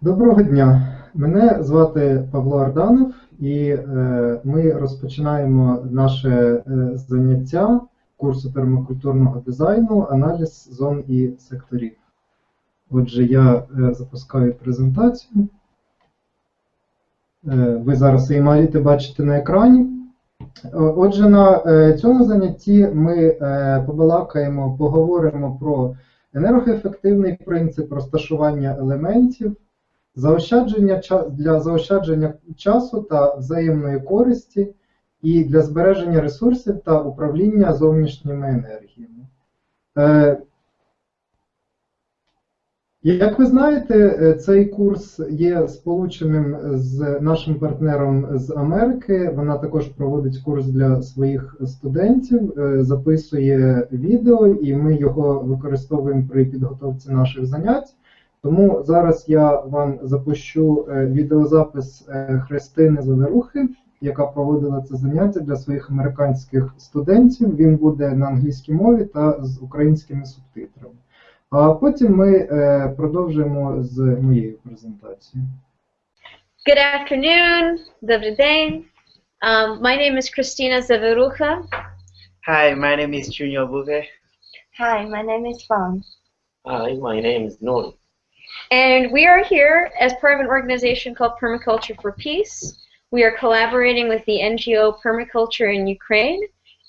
Доброго дня. Мене звати Павло Арданов, і е, ми розпочинаємо наше е, заняття курсу пермакультурного дизайну, аналіз зон і секторів. Отже, я е, запускаю презентацію. Ви зараз її маєте бачити на екрані. Отже, на цьому занятті ми побалакаємо, поговоримо про енергоефективний принцип розташування елементів, заощадження для заощадження часу та взаємної користі і для збереження ресурсів та управління зовнішніми енергіями. Е, Як ви знаєте, е, цей курс є сполученим з нашим партнером з Америки. Вона також проводить курс для своїх студентів, е, записує відео, і ми його використовуємо при підготовці наших занять. Тому зараз я вам запущу е, відеозапис е, Христини Заверухи, яка проводила це заняття для своїх американських студентів. Він буде на англійській мові та з українськими субтитрами. А потім ми е, продовжимо з моєю презентацією. Good afternoon, добрий день. Um, my name is Christina Zaverucha. Hi, my name is Junior Buve. Hi, my name is Fang. Hi, my name is Noor. And we are here as part of an organization called Permaculture for Peace. We are collaborating with the NGO Permaculture in Ukraine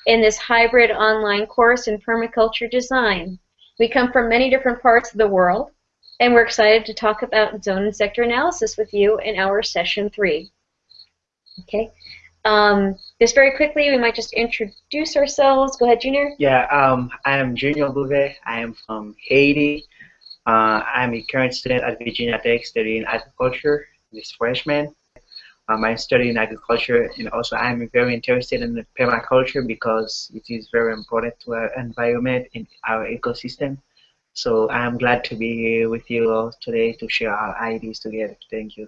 in this hybrid online course in permaculture design. We come from many different parts of the world, and we're excited to talk about zone and sector analysis with you in our session three. Okay. Um, just very quickly, we might just introduce ourselves. Go ahead, Junior. Yeah, um, I am Junior Bouvet. I am from Haiti. Uh, I'm a current student at Virginia Tech studying agriculture, this freshman. Um, I'm studying agriculture and also I'm very interested in permaculture because it is very important to our environment and our ecosystem. So I'm glad to be here with you all today to share our ideas together. Thank you.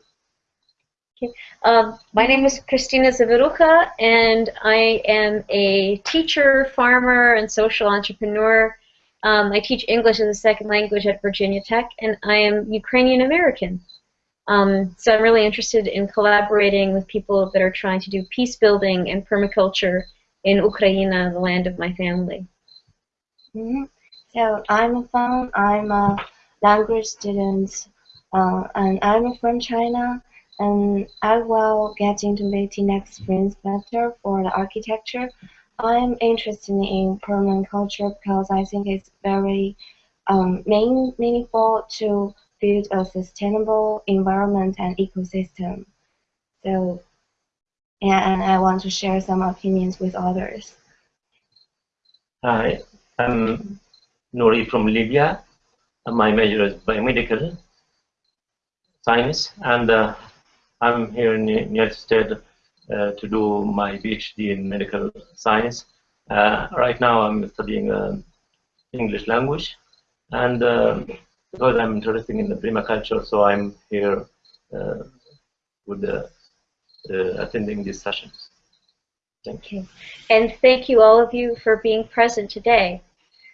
Um, my name is Christina Zavirucha, and I am a teacher, farmer, and social entrepreneur. Um, I teach English as a second language at Virginia Tech, and I am Ukrainian American. Um, so I'm really interested in collaborating with people that are trying to do peace building and permaculture in Ukraine, the land of my family. Mhm. So I'm Fang. I'm a language student, uh, and I'm from China. And I will get into the next spring semester for the architecture. I'm interested in permanent culture because I think it's very um, main, meaningful to build a sustainable environment and ecosystem. So, and I want to share some opinions with others. Hi, I'm Nouri from Libya. My major is biomedical science, and uh, I'm here in the United States to do my PhD in medical science. Uh, right now, I'm studying uh, English language, and uh, because I'm interested in the permaculture, so I'm here uh, with the, uh, attending these sessions. Thank you. And thank you all of you for being present today.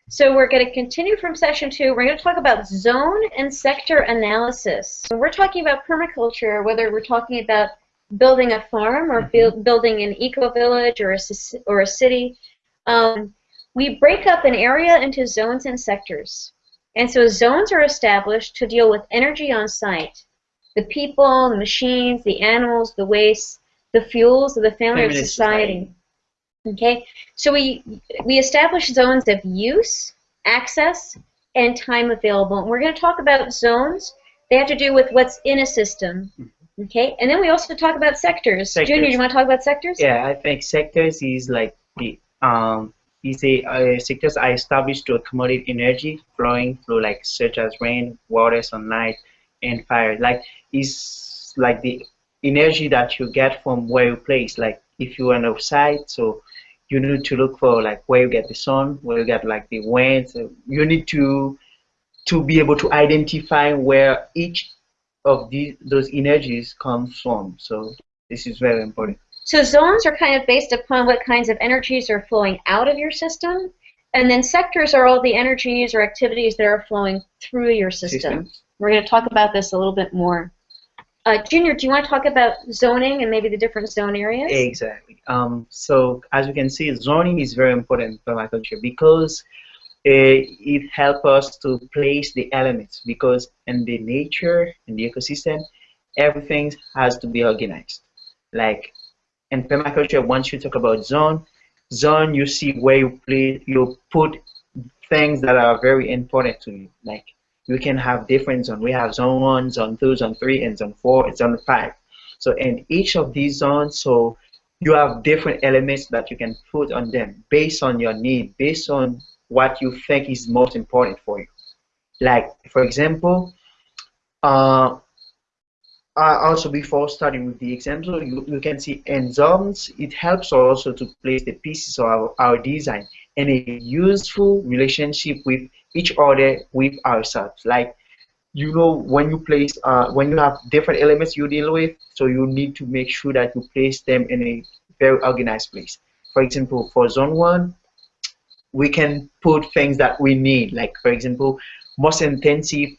So we're going to continue from session two. We're going to talk about zone and sector analysis. When we're talking about permaculture, whether we're talking about building a farm or build, building an eco-village or a, or a city, um, we break up an area into zones and sectors. And so zones are established to deal with energy on site. The people, the machines, the animals, the waste, the fuels of the family of Feminist society. Okay, so we we establish zones of use, access, and time available. And we're going to talk about zones. They have to do with what's in a system. Okay, and then we also talk about sectors. Junior, do you want to talk about sectors? Yeah, I think sectors is like the um is a uh, sectors are established to accommodate energy flowing through like such as rain, water, sunlight, and fire. Like is like the energy that you get from where you place. Like if you are outside, so you need to look for like where you get the sun, where you get like the wind. So you need to to be able to identify where each of these those energies comes from. So this is very important. So zones are kind of based upon what kinds of energies are flowing out of your system, and then sectors are all the energies or activities that are flowing through your system. Systems. We're going to talk about this a little bit more uh, Junior, do you want to talk about zoning and maybe the different zone areas? Exactly. Um, so as you can see, zoning is very important for my culture because Eh, it helps us to place the elements because in the nature, in the ecosystem, everything has to be organized. Like in permaculture, once you talk about zone, zone you see where you play, you put things that are very important to you. Like you can have different zones. We have zone one, zone two, zone three, and zone four, and zone five. So in each of these zones, so you have different elements that you can put on them based on your need, based on what you think is most important for you. Like for example, uh, uh, also before starting with the example, you, you can see in zones, it helps also to place the pieces of our, our design in a useful relationship with each other, with ourselves. Like, you know, when you place, uh, when you have different elements you deal with, so you need to make sure that you place them in a very organized place. For example, for zone one, we can put things that we need, like for example, most intensive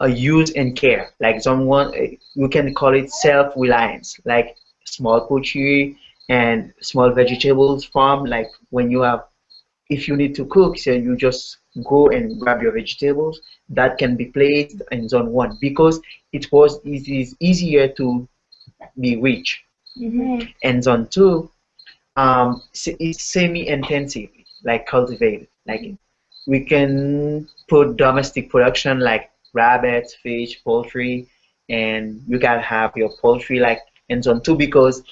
uh, use and care. Like someone, we can call it self-reliance, like small poultry and small vegetables farm. Like when you have, if you need to cook, so you just go and grab your vegetables. That can be placed in zone one because it was it is easier to be rich. Mm -hmm. And zone two, um, it's semi-intensive, like cultivated. Like mm-hmm. we can put domestic production like rabbits, fish, poultry, and you can have your poultry like in zone two because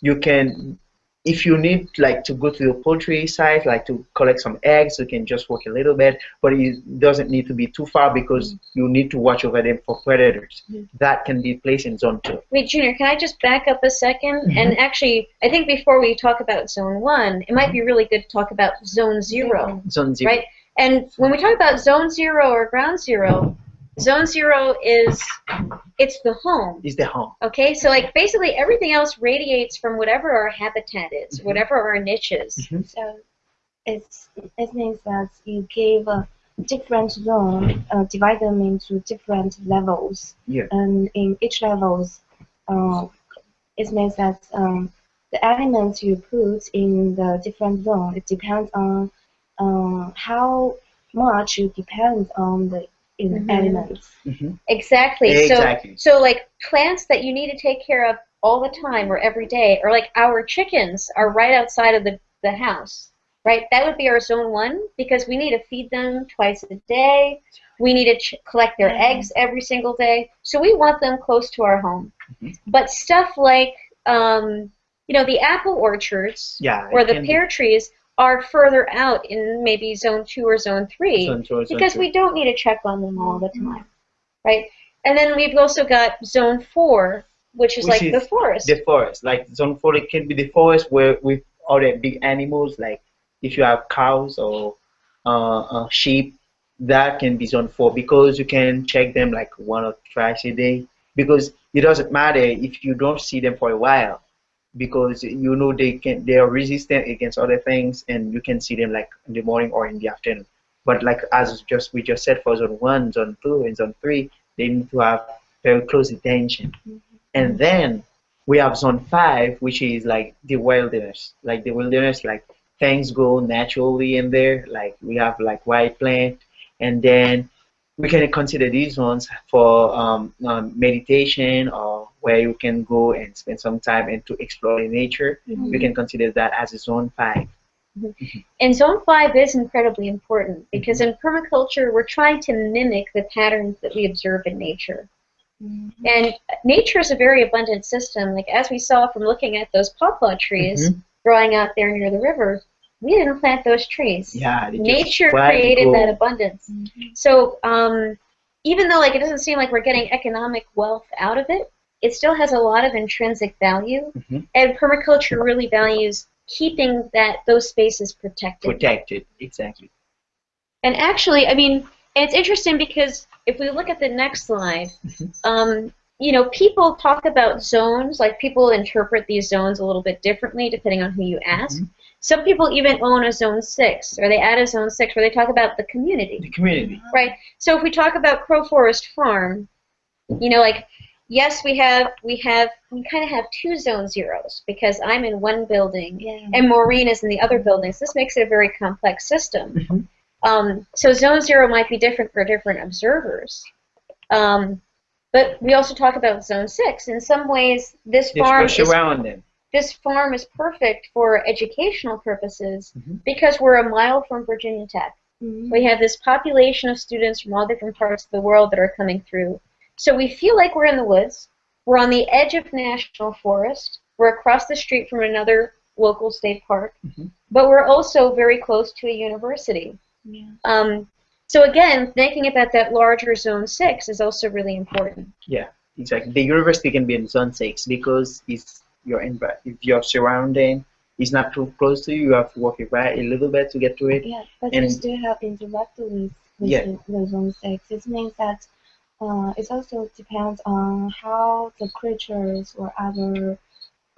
you can if you need like to go to the poultry site like to collect some eggs you can just walk a little bit but it doesn't need to be too far because mm. you need to watch over them for predators. Mm that can be placed in zone two. Wait junior can i just back up a 2nd Mm-hmm. and actually i think before we talk about zone one it might be really good to talk about zone zero. Zone zero. Right? And when we talk about zone zero or ground zero zone zero is it's the home is the home Okay, so like basically everything else radiates from whatever our habitat is, Mhm. whatever our niche is. Mhm. So it's it means that you give a different zone, uh, divide them into different levels, Yeah. and in each levels, uh, it means that um, the elements you put in the different zone it depends on um, how much you depend on the in Mhm. elements. Mhm. Exactly. Exactly. So so like plants that you need to take care of all the time or every day, or like our chickens are right outside of the, the house. Right? That would be our zone one because we need to feed them twice a day. We need to ch- collect their Mhm. eggs every single day. So we want them close to our home. Mhm. But stuff like um, you know, the apple orchards Yeah. or the can be pear trees are further out in maybe zone two or zone three. Zone two zone because we don't need to check on them all the time, right? And then we've also got zone four, which is Which like is the forest. the forest. Like zone four it can be the forest where with other big animals like if you have cows or uh, uh, sheep that can be zone four because you can check them like one or twice a day. Because it doesn't matter if you don't see them for a while because you know they can they are resistant against other things and you can see them like in the morning or in the afternoon but like as just we just said for zone one zone two and zone three they need to have very close attention mm-hmm. and then we have zone five, which is like the wilderness. Like the wilderness, like things go naturally in there. Like we have like white plant, and then we can consider these ones for um, um, meditation or where you can go and spend some time and to explore the nature. We can consider that as a zone five. And zone five is incredibly important because in permaculture we're trying to mimic the patterns that we observe in nature. And nature is a very abundant system. Like as we saw from looking at those pawpaw trees Mhm. growing out there near the river, we didn't plant those trees. Yeah, Nature created that abundance. So um, even though like it doesn't seem like we're getting economic wealth out of it, it still has a lot of intrinsic value. Mhm. And permaculture really values keeping that those spaces protected. protected. Exactly. And actually, I mean, it's interesting because if we look at the next slide, Mhm. um, you know, people talk about zones, like people interpret these zones a little bit differently depending on who you ask. Mhm. Some people even own a zone six, or they add a zone six where they talk about the community, The community. right? So if we talk about Crow Forest Farm, you know, like yes, we have we have we kind of have two zone zeros because I'm in one building Yeah. and Maureen is in the other building. So This makes it a very complex system. Mhm. Um, so zone zero might be different for different observers. Um, but we also talk about zone six. In some ways, this farm rush is around them. This farm is perfect for educational purposes Mhm. because we're a mile from Virginia Tech. Mhm. We have this population of students from all different parts of the world that are coming through. So we feel like we're in the woods. We're on the edge of national forest. We're across the street from another local state park. Mhm. But we're also very close to a university. Yeah. Um, so again, thinking about that larger zone six is also really important. Yeah, exactly. The university can be in zone six because it's your envi- if your surrounding is not too close to you, you have to walk it back a little bit to get to it. Yeah, but And- still have indirect links with Yeah. the zone six. It means that uh, it also depends on how the creatures or other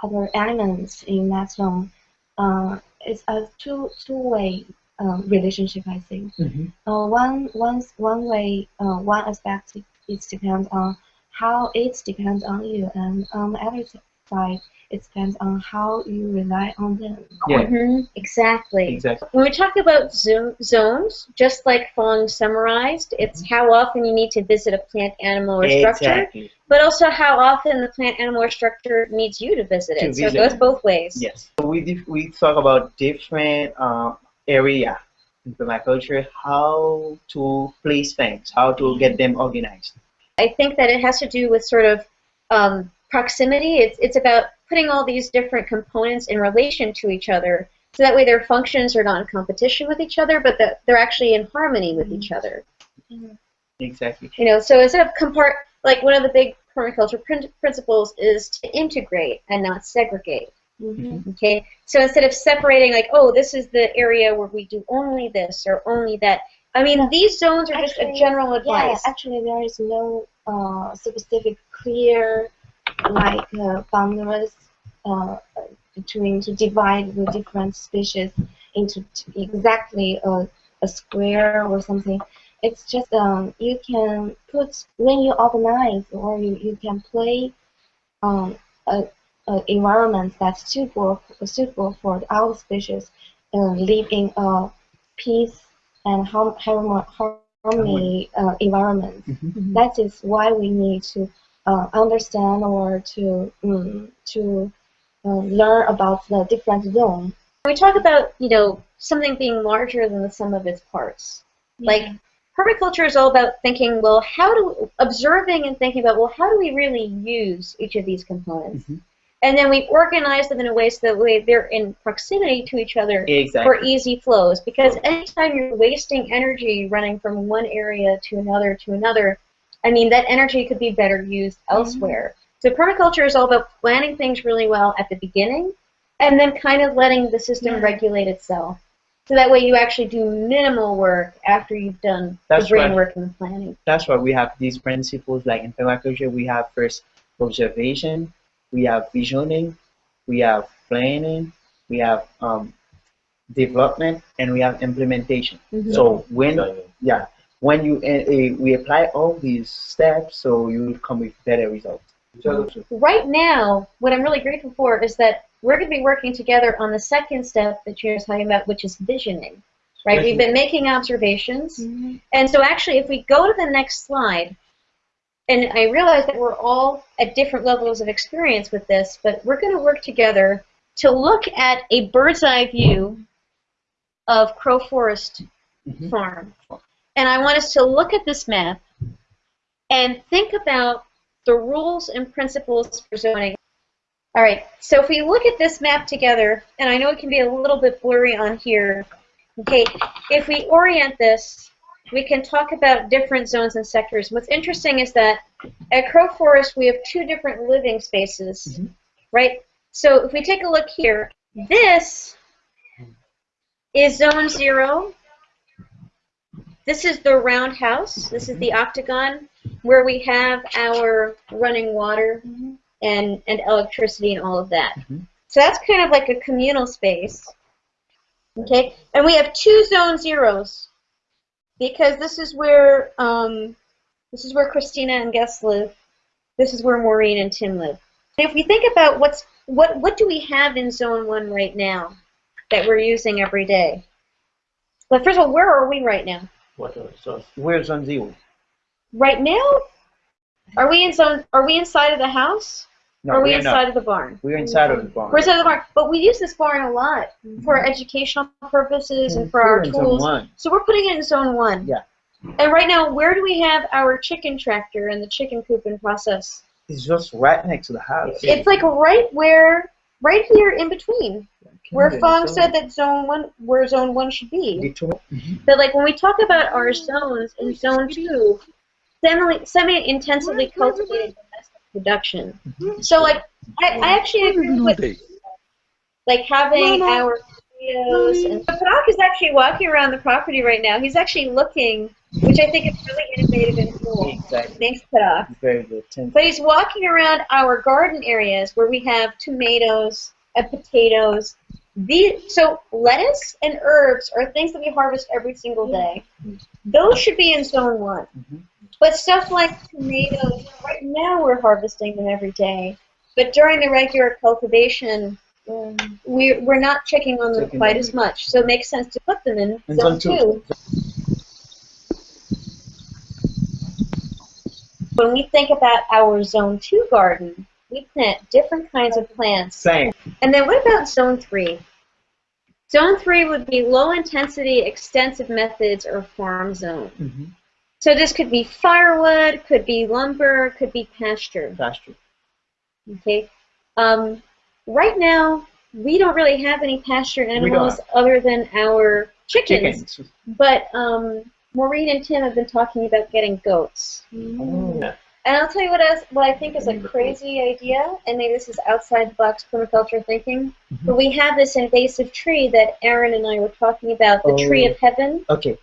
other elements in that zone. Uh, it's a two two way um, relationship, I think. Mhm. Uh, one one one way uh, one aspect it, it depends on how it depends on you, and on the other side it depends on how you rely on them. Yeah, Mhm, Exactly. exactly. When we talk about zo- zones, just like Fong summarized, it's how often you need to visit a plant, animal, or structure, but also how often the plant, animal, or structure needs you to visit To it. So it goes both ways. Yes. So we dif- we talk about different uh, area in permaculture, how to place things, how to get them organized. I think that it has to do with sort of um, proximity. It's, it's about putting all these different components in relation to each other. So that way their functions are not in competition with each other, but that they're actually in harmony with each other. Exactly. You know, so instead of compart, like one of the big permaculture prin- principles is to integrate and not segregate. Mhm. Okay, so instead of separating, like, oh, this is the area where we do only this or only that. I mean, these zones are just a Actually, general Yeah, advice. actually there is no uh, specific clear like uh, boundaries uh, between to divide the different species into t- exactly a, a square or something. It's just um, you can put when you organize or you, you can play um, a, a environment that's suitable suitable for our species uh, live in a peace and harm, harm, harmony uh, environment. Mhm. That is why we need to uh, understand or to um, to uh, learn about the different zone. we talk about, you know, something being larger than the sum of its parts. Like permaculture is all about thinking, well, how do observing and thinking about, well, how do we really use each of these components? Mhm. And then we organize them in a way so that way they're in proximity to each other for easy flows. Because anytime you're wasting energy running from one area to another to another, I mean that energy could be better used elsewhere. So permaculture is all about planning things really well at the beginning, and then kind of letting the system Yeah. regulate itself. So that way you actually do minimal work after you've done That's the brain right. work and the planning. That's why we have these principles like in permaculture we have first observation, we have visioning, we have planning, we have um, development, and we have implementation. Mhm. So when yeah, when you uh, we apply all these steps, so you will come with better results. Right now, what I'm really grateful for is that we're going to be working together on the second step that you're talking about, which is visioning. Right? We've been making observations. And so actually, if we go to the next slide, and I realize that we're all at different levels of experience with this, but we're going to work together to look at a bird's eye view of Crow Forest Mhm. Farm. And I want us to look at this map and think about the rules and principles for zoning. All right, so if we look at this map together, and I know it can be a little bit blurry on here, okay, if we orient this, we can talk about different zones and sectors. What's interesting is that at Crow Forest, we have two different living spaces, Mhm. right? So if we take a look here, this is zone zero. This is the roundhouse. This is the octagon where we have our running water and, and electricity and all of that. Mhm. So that's kind of like a communal space. Okay, and we have two zone zeros because this is where um, this is where Christina and Gus live. This is where Maureen and Tim live. If we think about what's what what do we have in zone one right now that we're using every day? Well, first of all, where are we right now? Whatever. So Where's on zero? Right now, are we in zone? Are we inside of the house? No, are we inside not. of the barn? We're inside of the barn. We're inside of the barn, but we use this barn a lot for mm-hmm. educational purposes and for our We're zone tools. one. So we're putting it in zone one. Yeah. And right now, where do we have our chicken tractor and the chicken cooping process? It's just right next to the house. It's like right where, right here in between, where Fong zone. said that zone one, where zone one should be. Between- But like when we talk about our zones in zone two, semi semi-intensively cultivated domestic production. So like I, I actually agree with like having our potatoes and but Padak is actually walking around the property right now. He's actually looking, which I think is really innovative and cool. Exactly. Thanks, Padak. Very good. Thank But he's walking around our garden areas where we have tomatoes and potatoes. These, so lettuce and herbs are things that we harvest every single day. Those should be in zone one. Mhm. But stuff like tomatoes, right now we're harvesting them every day. But during the regular cultivation, um, we, we're not checking on them Checking quite on as much. So it makes sense to put them in In zone zone two. When we think about our zone two garden, we plant different kinds of plants. Same. And then what about zone three? Zone three would be low intensity extensive methods or farm zone. Mm-hmm. So this could be firewood, could be lumber, could be pasture. Pasture. Okay. Um, right now, we don't really have any pasture animals other than our chickens. Chickens. But um, Maureen and Tim have been talking about getting goats. Oh. And I'll tell you what else, what I think is a crazy idea, and maybe this is outside the box permaculture thinking, Mm-hmm. but we have this invasive tree that Aaron and I were talking about, the tree Oh. of heaven, Okay.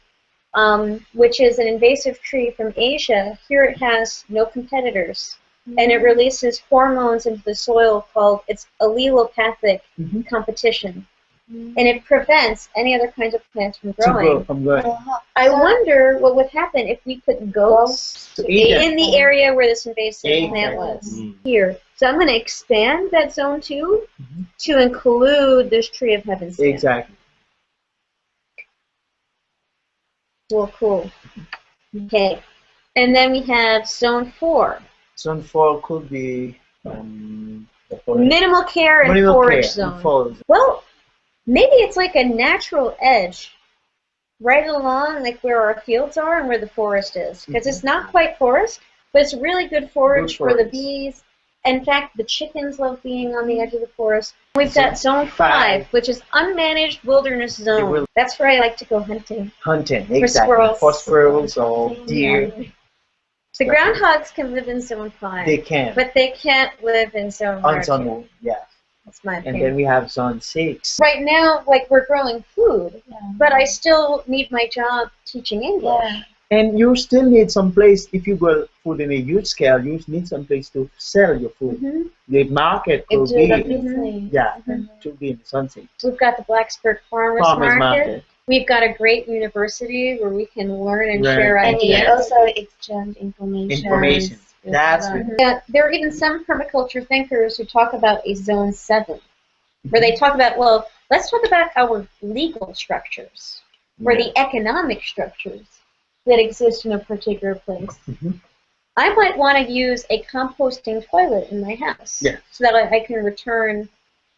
um, which is an invasive tree from Asia. Here it has no competitors, and it releases hormones into the soil called it's allelopathic Mhm. competition, and it prevents any other kinds of plants from growing. from growing. I wonder what would happen if we put goats To in the area where this invasive plant was. Mm. Here. So I'm going to expand that zone 2 Mhm. to include this tree of heaven stand. Exactly. Well, cool. Okay. And then we have zone 4. Zone four could be um, Minimal care and minimal forage care zone. and. Well, maybe it's like a natural edge right along like where our fields are and where the forest is. Because it's not mm-hmm. quite forest, but it's really good forage Good for the bees. In fact, the chickens love being on the edge of the forest. We've got zone five. 5, which is unmanaged wilderness zone. will- That's where I like to go hunting. Hunting. For Exactly. squirrels. For squirrels or deer. The groundhogs can live in zone 5, They can. but they can't live in zone On 1. zone one. Yeah. That's my And then we have zone six. right now, like we're growing food, but I still need my job teaching English. Yeah. And you still need some place if you grow food in a huge scale. You need some place to sell your food. Mhm. The market It could be definitely. yeah, Mhm. to be in something. We've got the Blacksburg Farmers, Farmers Market. market. We've got a great university where we can learn and Right. share And you ideas. also exchange information. Information. With That's other- Yeah, there are even some permaculture thinkers who talk about a zone seven, where they talk about, well, let's talk about our legal structures, or the economic structures that exist in a particular place. Mhm. I might want to use a composting toilet in my house, Yeah. so that I, I can return,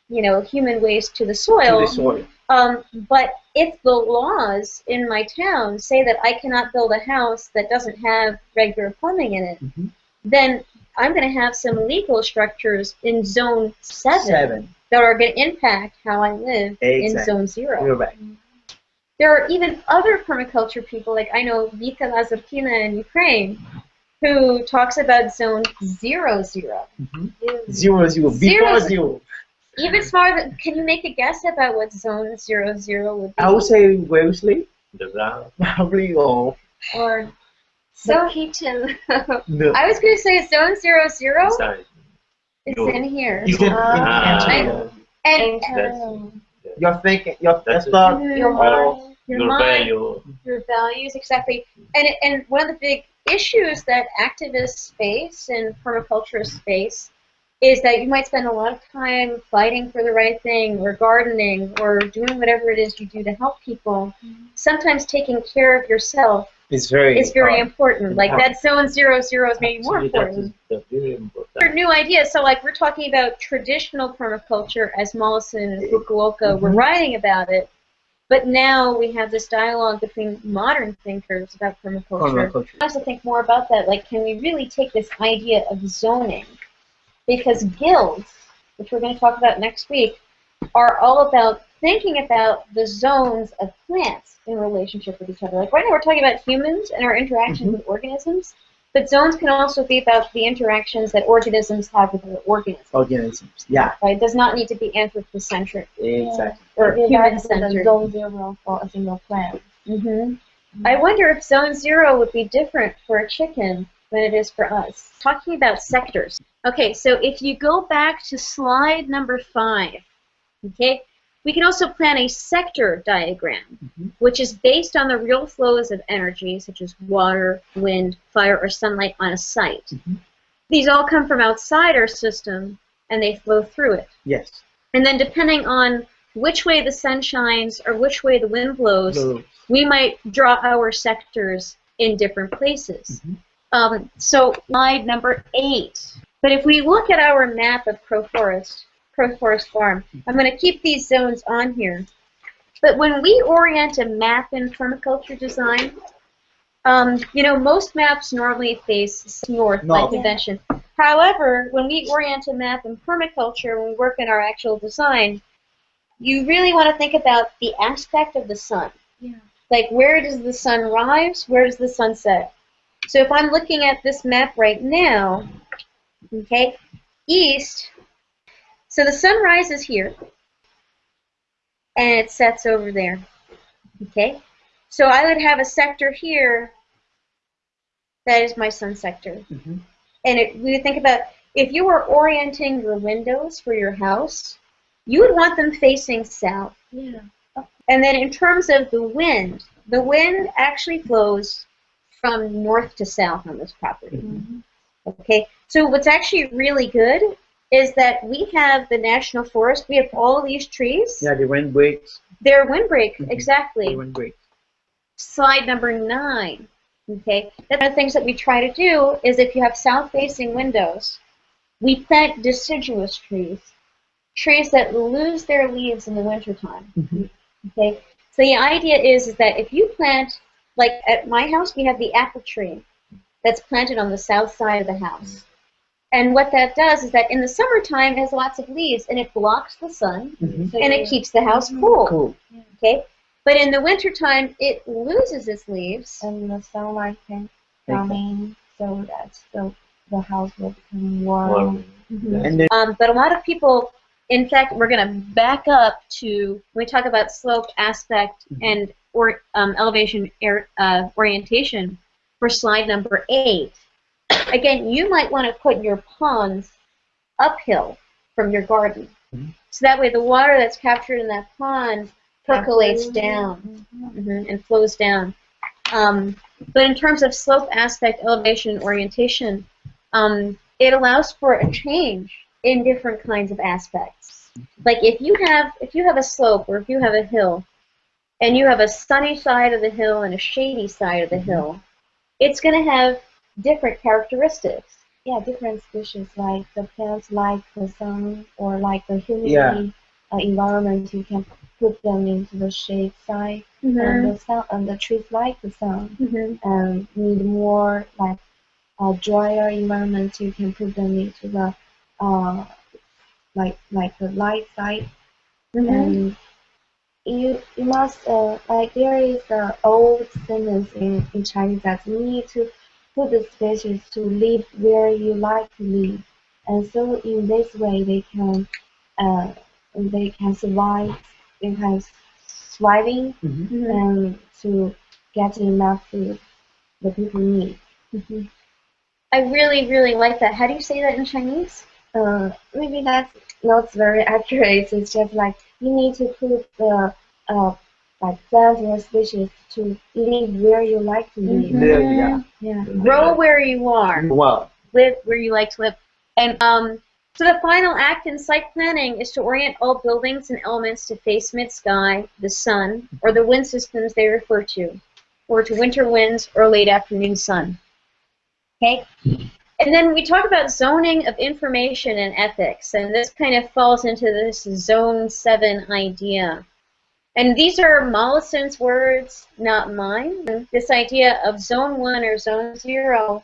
you know, human waste to the To soil. the soil. Um, but if the laws in my town say that I cannot build a house that doesn't have regular plumbing in it, Mhm. Then I'm going to have some legal structures in zone seven, Seven. that are going to impact how I live in zone zero. You're right. There are even other permaculture people, like I know Vita Lazarkina in Ukraine, who talks about zone zero zero. Mhm. Zero zero. Zero, Before zero. zero. Even smaller. Than, can you make a guess about what zone zero zero would be? I would say Wellesley, The ground. probably or or so kitchen. no. I was going to say zone zero zero Inside. is No. in here, Is it in Ah. Angelo? and Internal. You're thinking. You're That's that's it. not. your mind, your, Your mind, value. your values exactly. And and one of the big issues that activists face and permaculturists face is that you might spend a lot of time fighting for the right thing or gardening or doing whatever it is you do to help people. Sometimes taking care of yourself It's very is very hard. important. Like that zone zero zero is maybe more important. is the very important. New ideas. So like we're talking about traditional permaculture as Mollison and Fukuoka were Mhm. writing about it. But now we have this dialogue between modern thinkers about permaculture. Permaculture. I also think more about that. Like, can we really take this idea of zoning? Because guilds, which we're going to talk about next week, are all about thinking about the zones of plants in relationship with each other. Like right now, we're talking about humans and our interactions with organisms, but zones can also be about the interactions that organisms have with other organisms. Organisms. Yeah, Right? It does not need to be anthropocentric exactly. or Maybe human-centered. zone zero for a single plant. Mm-hmm. I wonder if zone zero would be different for a chicken than it is for us. Talking about sectors. Okay, so if you go back to slide number five, okay, we can also plan a sector diagram, Mhm. which is based on the real flows of energy, such as water, wind, fire, or sunlight on a site. Mhm. These all come from outside our system, and they flow through it. Yes. And then depending on which way the sun shines or which way the wind blows, So, we might draw our sectors in different places. Mhm. Um, so slide number eight. But if we look at our map of Crow Forest, Crow Forest Farm, I'm going to keep these zones on here. But when we orient a map in permaculture design, um, you know, most maps normally face north by North. convention. However, when we orient a map in permaculture, when we work in our actual design, you really want to think about the aspect of the sun. Yeah. Like where does the sun rise? Where does the sun set? So if I'm looking at this map right now, okay, east, so the sun rises here and it sets over there. Okay? So I would have a sector here that is my sun sector. Mhm. And it, we would think about if you were orienting your windows for your house, you would want them facing south. Yeah. And then in terms of the wind, the wind actually flows from north to south on this property. Mm-hmm. Okay, so what's actually really good is that we have the national forest. We have all these trees. yeah, the wind breaks. They're windbreak, Mhm. exactly. The windbreaks. Slide number nine. Okay, one of the things that we try to do is if you have south-facing windows, we plant deciduous trees, trees that lose their leaves in the wintertime. Mhm. Okay, so the idea is, is that if you plant, like at my house, we have the apple tree that's planted on the south side of the house. And what that does is that in the summertime it has lots of leaves and it blocks the sun Mhm. and it keeps the house cool. Cool. Okay, but in the wintertime it loses its leaves. And the sunlight can Okay. come in so that the, the house will become warm. Warm. Mhm. And Um, but a lot of people, in fact, we're going to back up to when we talk about slope aspect Mhm. and or um, elevation er, uh, orientation for slide number eight. Again, you might want to put your ponds uphill from your garden, Mhm. so that way the water that's captured in that pond percolates down mhm, and flows down. Um, but in terms of slope aspect, elevation, and orientation, um, it allows for a change in different kinds of aspects. Like if you have if you have a slope or if you have a hill, and you have a sunny side of the hill and a shady side of the hill, it's going to have different characteristics. Yeah, different species like the plants like the sun or like the humidity Yeah. uh, environment. You can put them into the shade side, Mm-hmm. and the sun and the trees like the sun Mhm. and need more like uh, drier environment. You can put them into the uh, like like the light side Mhm. and you you must uh, like there is an old sentence in, in Chinese that you need to put the species to live where you like to live, and so in this way they can uh, they can survive, they can thriving Mhm. Mhm. and to get enough food the people need. Mhm. I really, really like that. How do you say that in Chinese? Uh, maybe that's not very accurate. It's just like you need to put the uh, like plant your species to live where you like to live. Live, yeah. Yeah. Grow where you are. Wow. live where you like to live. And um, so the final act in site planning is to orient all buildings and elements to face mid-sky, the sun, or the wind systems they refer to, or to winter winds or late afternoon sun. Okay? And then we talk about zoning of information and ethics, and this kind of falls into this zone seven idea. And these are Mollison's words, not mine. This idea of zone one or zone zero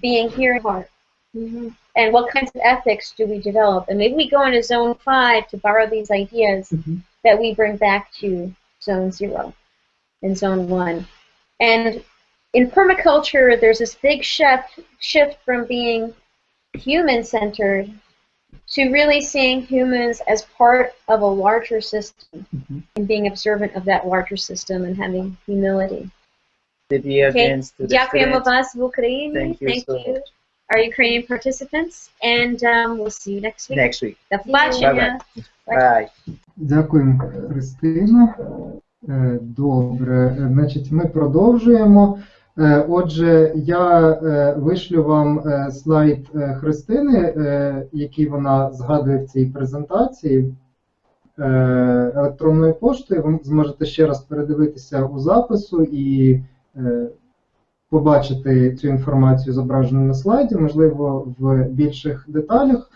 being here in heart. Mhm. And what kinds of ethics do we develop? And maybe we go into zone five to borrow these ideas Mhm. that we bring back to zone zero and zone one. And in permaculture, there's this big shift, shift from being human-centered to really seeing humans as part of a larger system Mhm. and being observant of that larger system and having humility. The dear Okay. against to the Дякуємо students. вас в Україні. Thank you so you. Our Ukrainian participants, and um, we'll see you next week. Next week. До побачення. Bye. Дякуємо, Христина. Е, Добре, Е, значить, ми продовжуємо. Е, Отже, я е, вишлю вам е, слайд Христини, який вона згадує в цій презентації е, електронною поштою. Ви зможете ще раз передивитися у запису і побачити цю інформацію зображену на слайді, можливо, в більших деталях.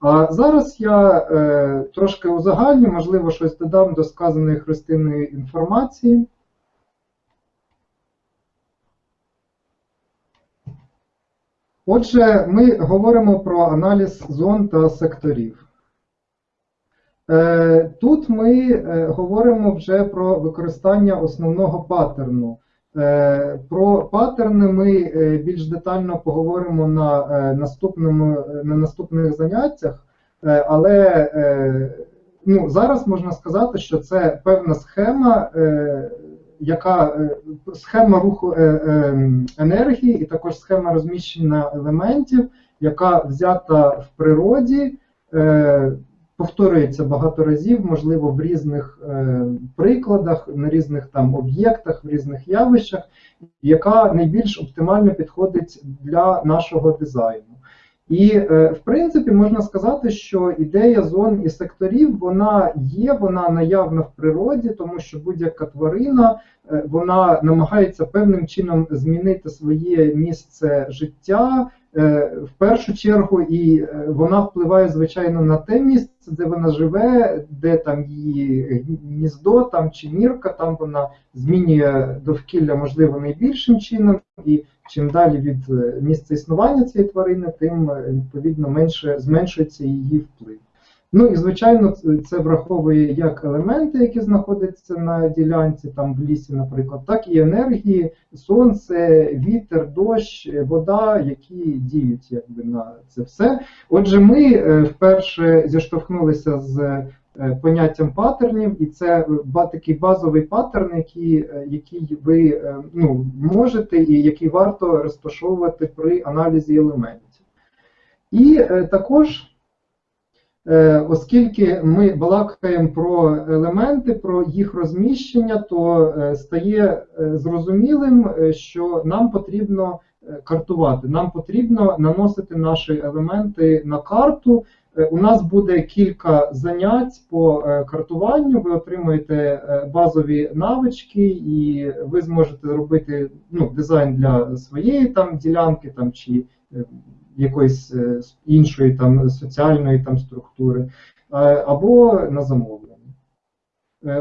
А зараз я трошки узагальню, можливо, щось додам до сказаної Христиною інформації. Отже, ми говоримо про аналіз зон та секторів. Е, Тут ми е, говоримо вже про використання основного паттерну. Е, Про паттерни ми більш детально поговоримо на, наступному, на наступних заняттях, але ну, зараз можна сказати, що це певна схема, яка е, схема руху е, е, енергії і також схема розміщення елементів, яка взята в природі. Повторюється багато разів, можливо, в різних прикладах, на різних там об'єктах, в різних явищах, яка найбільш оптимально підходить для нашого дизайну. І, е, в принципі, можна сказати, що ідея зон і секторів вона є, вона наявна в природі, тому що будь-яка тварина е, вона намагається певним чином змінити своє місце життя. Е, В першу чергу, і вона впливає, звичайно, на те місце, де вона живе, де там її гніздо там чи нірка, там вона змінює довкілля, можливо, найбільшим чином. І чим далі від е, місця існування цієї тварини, тим е, відповідно менше зменшується її вплив. Ну і звичайно, це- враховує як елементи, які знаходяться на ділянці, там в лісі, наприклад, так і енергії, сонце, вітер, дощ, е, вода, які діють якби на це все. Отже, ми вперше зіштовхнулися з поняттям паттернів, і це е, такий базовий паттерн, який, е, який ви е, ну, можете і який варто розташовувати при аналізі елементів. І е, також. Е, Оскільки ми балакаємо про елементи, про їх розміщення, то е, стає е, зрозумілим, е, що нам потрібно е, картувати, нам потрібно наносити наші елементи на карту. Е, У нас буде кілька занять по е, картуванню. Ви отримуєте е, базові навички, і ви зможете робити ну, дизайн для своєї там ділянки там чи якоїсь іншої там соціальної там структури, або на замовлення.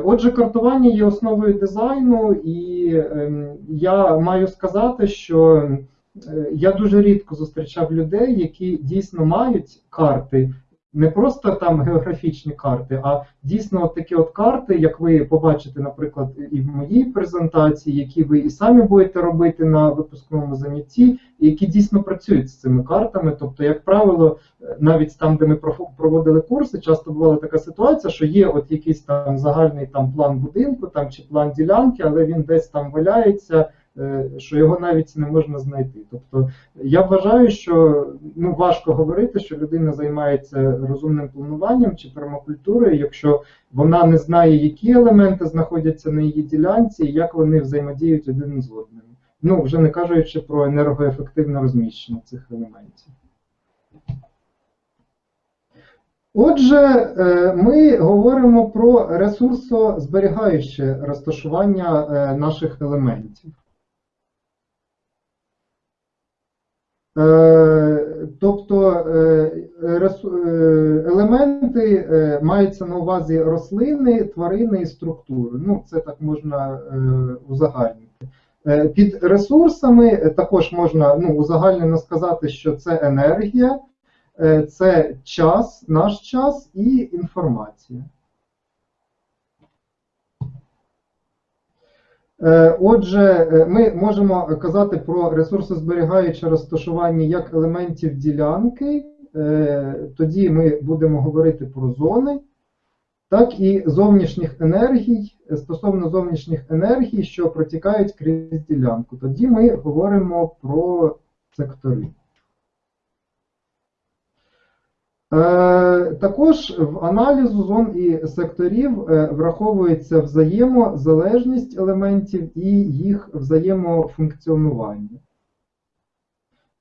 Отже, картування є основою дизайну, і ем, я маю сказати, що я дуже рідко зустрічав людей, які дійсно мають карти, не просто там географічні карти, а дійсно от такі от карти, як ви побачите, наприклад, і в моїй презентації, які ви і самі будете робити на випускному занятті, які дійсно працюють з цими картами. Тобто, як правило, навіть там, де ми проводили курси, часто бувала така ситуація, що є от якийсь там загальний там план будинку там чи план ділянки, але він десь там валяється що його навіть не можна знайти. Тобто я вважаю, що ну, важко говорити, що людина займається розумним плануванням чи пермакультурою, якщо вона не знає, які елементи знаходяться на її ділянці і як вони взаємодіють один з одним. Ну, вже не кажучи про енергоефективне розміщення цих елементів. Отже, е, ми говоримо про ресурсозберігаюче розташування е, наших елементів. Тобто е, е, елементи е, маються на увазі рослини, тварини і структури. Ну, це так можна е, узагальнити. Е, Під ресурсами е, також можна ну, узагальнено сказати, що це енергія, е, це час, наш час і інформація. Отже, е, ми можемо казати про ресурсозберігаюче розташування як елементів ділянки, е, тоді ми будемо говорити про зони, так і зовнішніх енергій, е, стосовно зовнішніх енергій, що протікають крізь ділянку. Тоді ми говоримо про сектори. Е, Також в аналізу зон і секторів е, враховується взаємозалежність елементів і їх взаємофункціонування.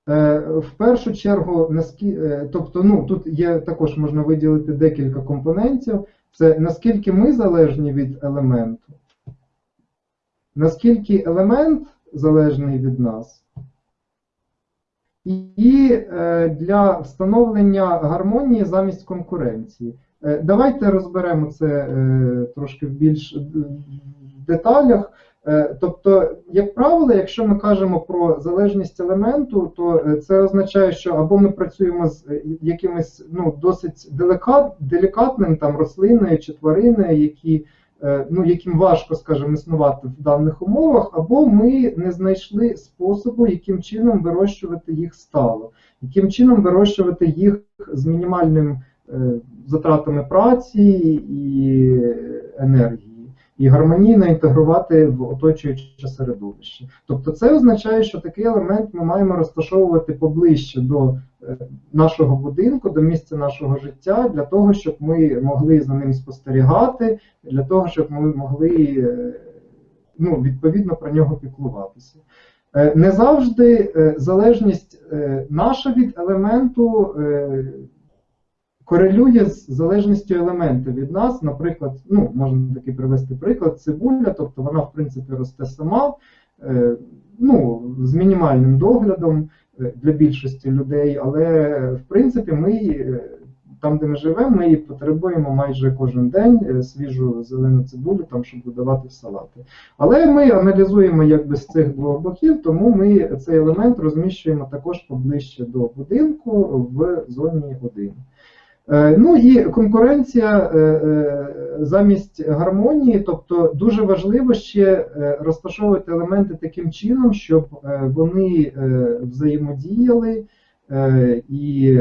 Е, В першу чергу, е, тобто, ну, тут є також можна виділити декілька компонентів. Це наскільки ми залежні від елементу, наскільки елемент залежний від нас. І е, для встановлення гармонії замість конкуренції. Е, Давайте розберемо це е, трошки в більш деталях. Тобто, як правило, якщо ми кажемо про залежність елементу, то це означає, що або ми працюємо з якимось ну, досить делікатним там рослиною чи твариною, які, ну, яким важко, скажімо, існувати в даних умовах, або ми не знайшли способу, яким чином вирощувати їх стало, яким чином вирощувати їх з мінімальним е, затратами праці і енергії і гармонійно інтегрувати в оточуюче середовище. Тобто це означає, що такий елемент ми маємо розташовувати поближче до е, нашого будинку, до місця нашого життя, для того, щоб ми могли за ним спостерігати, для того, щоб ми могли е, ну, відповідно про нього піклуватися. Е, Не завжди залежність наша від елементу корелює з залежністю елемента від нас. Наприклад, ну, можна такий привести приклад, цибуля, тобто вона, в принципі, росте сама, е, ну, з мінімальним доглядом е, для більшості людей, але в принципі ми е, там, де ми живемо, ми її потребуємо майже кожен день свіжу зелену цибулю, там, щоб додавати в салати. Але ми аналізуємо якби з цих двох боків, тому ми цей елемент розміщуємо також поближче до будинку в зоні 1. Е, Ну і конкуренція е, е, замість гармонії, тобто дуже важливо ще розташовувати елементи таким чином, щоб вони взаємодіяли і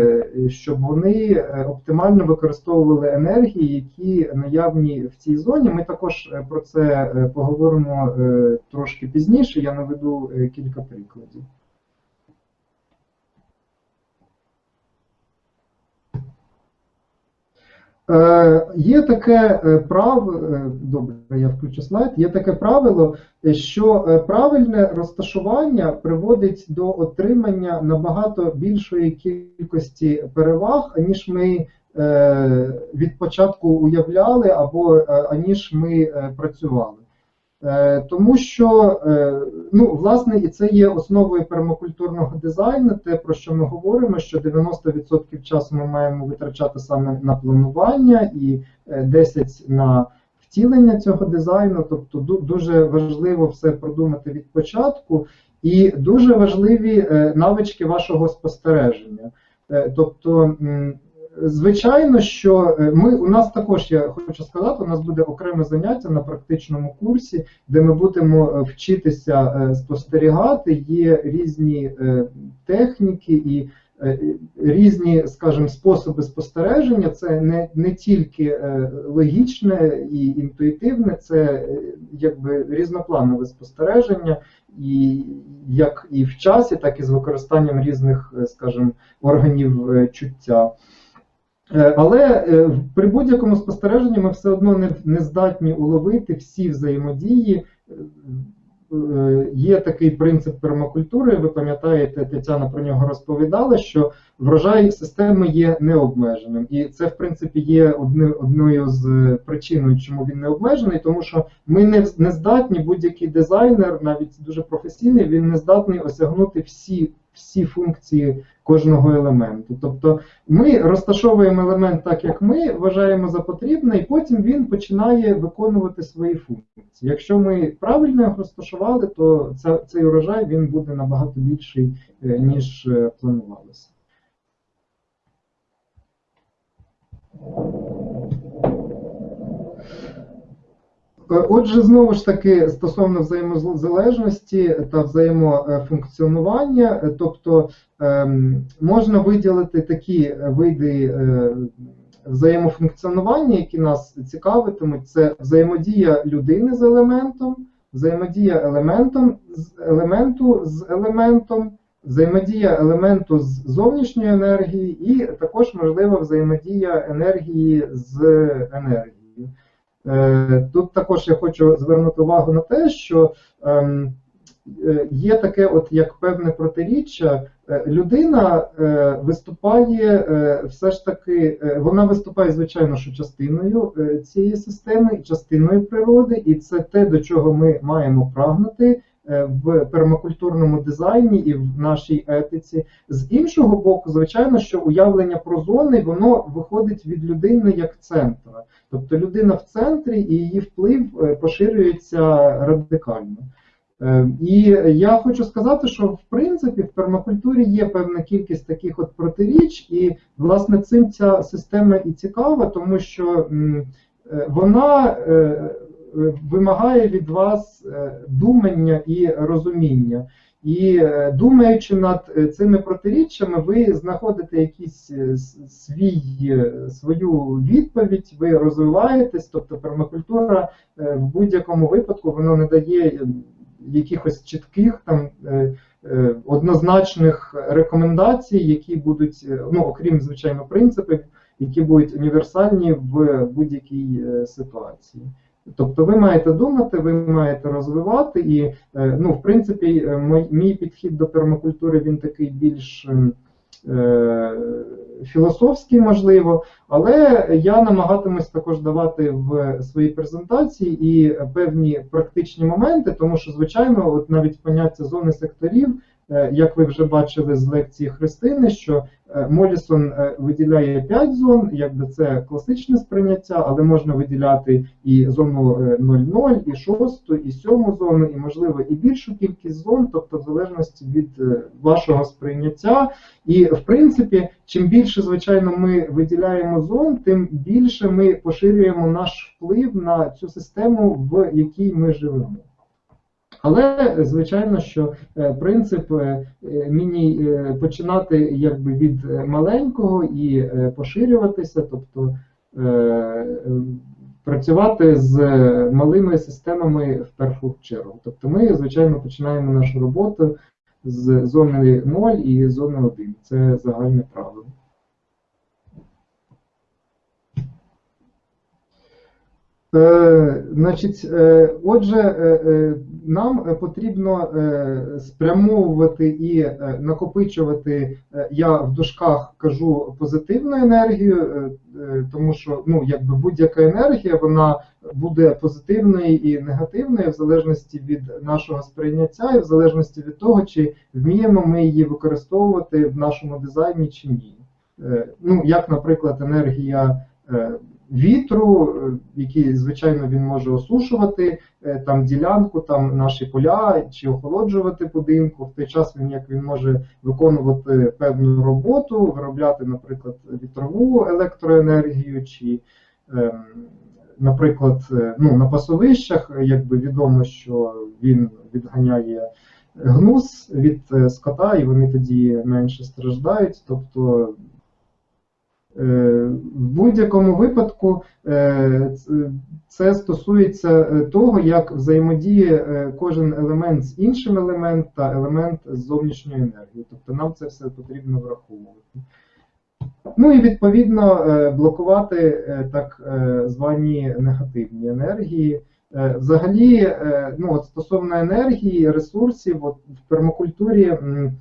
щоб вони оптимально використовували енергії, які наявні в цій зоні. Ми також про це поговоримо трошки пізніше. Я наведу кілька прикладів. Е, Є таке е, право, е, добре, я включу слайд. Є таке правило, е, що правильне розташування приводить до отримання набагато більшої кількості переваг, аніж ми від початку уявляли, або аніж ми працювали. Е, Тому що, е, ну, власне, і це є основою пермакультурного дизайну, те, про що ми говоримо, що 90% часу ми маємо витрачати саме на планування і е, 10% на втілення цього дизайну. Тобто дуже важливо все продумати від початку, і дуже важливі е, навички вашого спостереження. Е, Тобто, Звичайно, що е, ми у нас також я хочу сказати, у нас буде окреме заняття на практичному курсі, де ми будемо е, вчитися е, спостерігати. Є різні техніки і різні, скажімо, способи спостереження. Це не, не тільки логічне і інтуїтивне, це якби різнопланове спостереження, і як і в часі, так і з використанням різних, скажімо, органів чуття. Е, Але е, при будь-якому спостереженні ми все одно не, не здатні уловити всі взаємодії. Е, Є такий принцип пермакультури, ви пам'ятаєте, Тетяна про нього розповідала, що врожай системи є необмеженим. І це, в принципі, є одною з причин, чому він не обмежений, тому що ми не, не здатні, будь-який дизайнер, навіть дуже професійний, він не здатний осягнути всі, всі функції кожного елементу. Тобто ми розташовуємо елемент так, як ми вважаємо за потрібне, і потім він починає виконувати свої функції. Якщо ми правильно його розташували, то цей урожай він буде набагато більший, е, ніж е, планувалося. Отже, знову ж таки, стосовно взаємозалежності та взаємофункціонування, е, тобто ем, можна виділити такі види е, взаємофункціонування, які нас цікавитимуть, це взаємодія людини з елементом, взаємодія елементом елементу з елементом, взаємодія елементу з зовнішньої енергії, і також можлива взаємодія енергії з енергією. Е, Тут також я хочу звернути увагу на те, що ем, е, є таке, от як певне протиріччя. Е, Людина виступає все ж таки, вона виступає, звичайно, що частиною цієї системи, частиною природи, і це те, до чого ми маємо прагнути в пермакультурному дизайні і в нашій етиці. З іншого боку, звичайно, що уявлення про зони воно виходить від людини як центра. Тобто людина в центрі і її вплив е, поширюється радикально. Е, І я хочу сказати, що в принципі в пермакультурі є певна кількість таких от протиріч, і власне цим ця система і цікава, тому що е, вона е, е, вимагає від вас е, думання і розуміння. І е, думаючи над е, цими протиріччями, ви знаходите якийсь е, свій, е, свою відповідь, ви розвиваєтесь, тобто пермакультура е, в будь-якому випадку воно не дає е, якихось чітких там е, е, однозначних рекомендацій, які будуть, е, ну окрім звичайно принципів, які будуть універсальні в будь-якій е, ситуації. Тобто ви маєте думати, ви маєте розвивати, і е, ну, в принципі, е, мій підхід до пермакультури він такий більш е, філософський, можливо, але я намагатимусь також давати в своїй презентації і певні практичні моменти, тому що, звичайно, от навіть поняття зони секторів, як ви вже бачили з лекції Христини, що е, Молісон е, виділяє 5 зон, якби це класичне сприйняття, але можна виділяти і зону е, 0,0, і 6, і 7 зону, і можливо і більшу кількість зон, тобто в залежності від е, вашого сприйняття. І в принципі, чим більше, звичайно, ми виділяємо зон, тим більше ми поширюємо наш вплив на цю систему, в якій ми живемо. Але звичайно, що е, принцип е, міні е, починати якби від маленького і поширюватися, тобто е, е, працювати з малими системами в першу чергу. Тобто ми, звичайно, починаємо нашу роботу з зони 0 і зони 1. Це загальне правило. Значить, е, отже, е, е, нам е, потрібно е, спрямовувати і е, накопичувати, е, я в дужках кажу позитивну енергію, е, е, тому що ну, якби будь-яка енергія вона буде позитивною і негативною в залежності від нашого сприйняття, і в залежності від того, чи вміємо ми її використовувати в нашому дизайні чи ні. Е, Ну, як, наприклад, енергія. Вітру, е, який, звичайно, він може осушувати е, там ділянку, там наші поля чи охолоджувати будинку. В той час він як він може виконувати певну роботу, виробляти, наприклад, вітрову електроенергію, чи, ем, наприклад, е, ну, на пасовищах, якби відомо, що він відганяє гнус від скота, і вони тоді менше страждають. Тобто В будь-якому випадку е, це стосується е, того, як взаємодіє е, кожен елемент з іншим елементом та елемент з зовнішньою енергією. Тобто нам це все потрібно враховувати. Ну і відповідно е, блокувати е, так е, звані негативні енергії. Е, Взагалі, е, ну от стосовно енергії, ресурсів, от в пермакультурі е,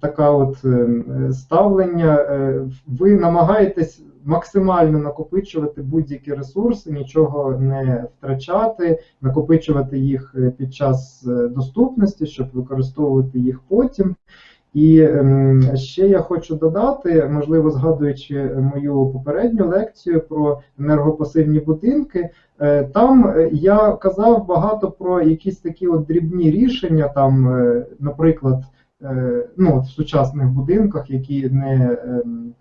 така от е, ставлення, е, ви намагаєтесь максимально накопичувати будь-які ресурси, нічого не втрачати, накопичувати їх е, під час доступності, щоб використовувати їх потім. І ем, ще я хочу додати, можливо, згадуючи мою попередню лекцію про енергопасивні будинки, там я казав багато про якісь такі от дрібні рішення, там, наприклад, ну, от в сучасних будинках, які не. ем,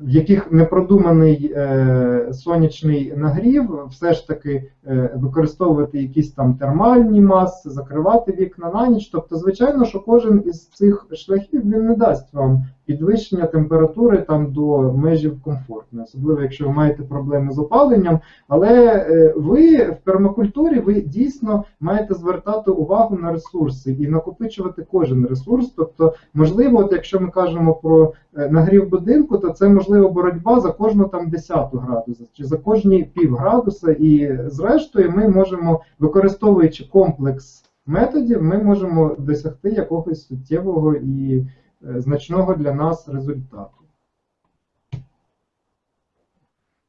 в яких не продуманий е, сонячний нагрів, все ж таки е, використовувати якісь там термальні маси, закривати вікна на ніч. Тобто, звичайно, що кожен із цих шляхів він не дасть вам підвищення температури там до межів комфортної, особливо якщо ви маєте проблеми з опаленням. Але е, ви в пермакультурі ви дійсно маєте звертати увагу на ресурси і накопичувати кожен ресурс. Тобто, можливо, от якщо ми кажемо про е, нагрів будинку, то це можливо боротьба за кожну там десяту градуса чи за кожні пів градуса. І зрештою ми можемо, використовуючи комплекс методів, ми можемо досягти якогось суттєвого і значного для нас результату.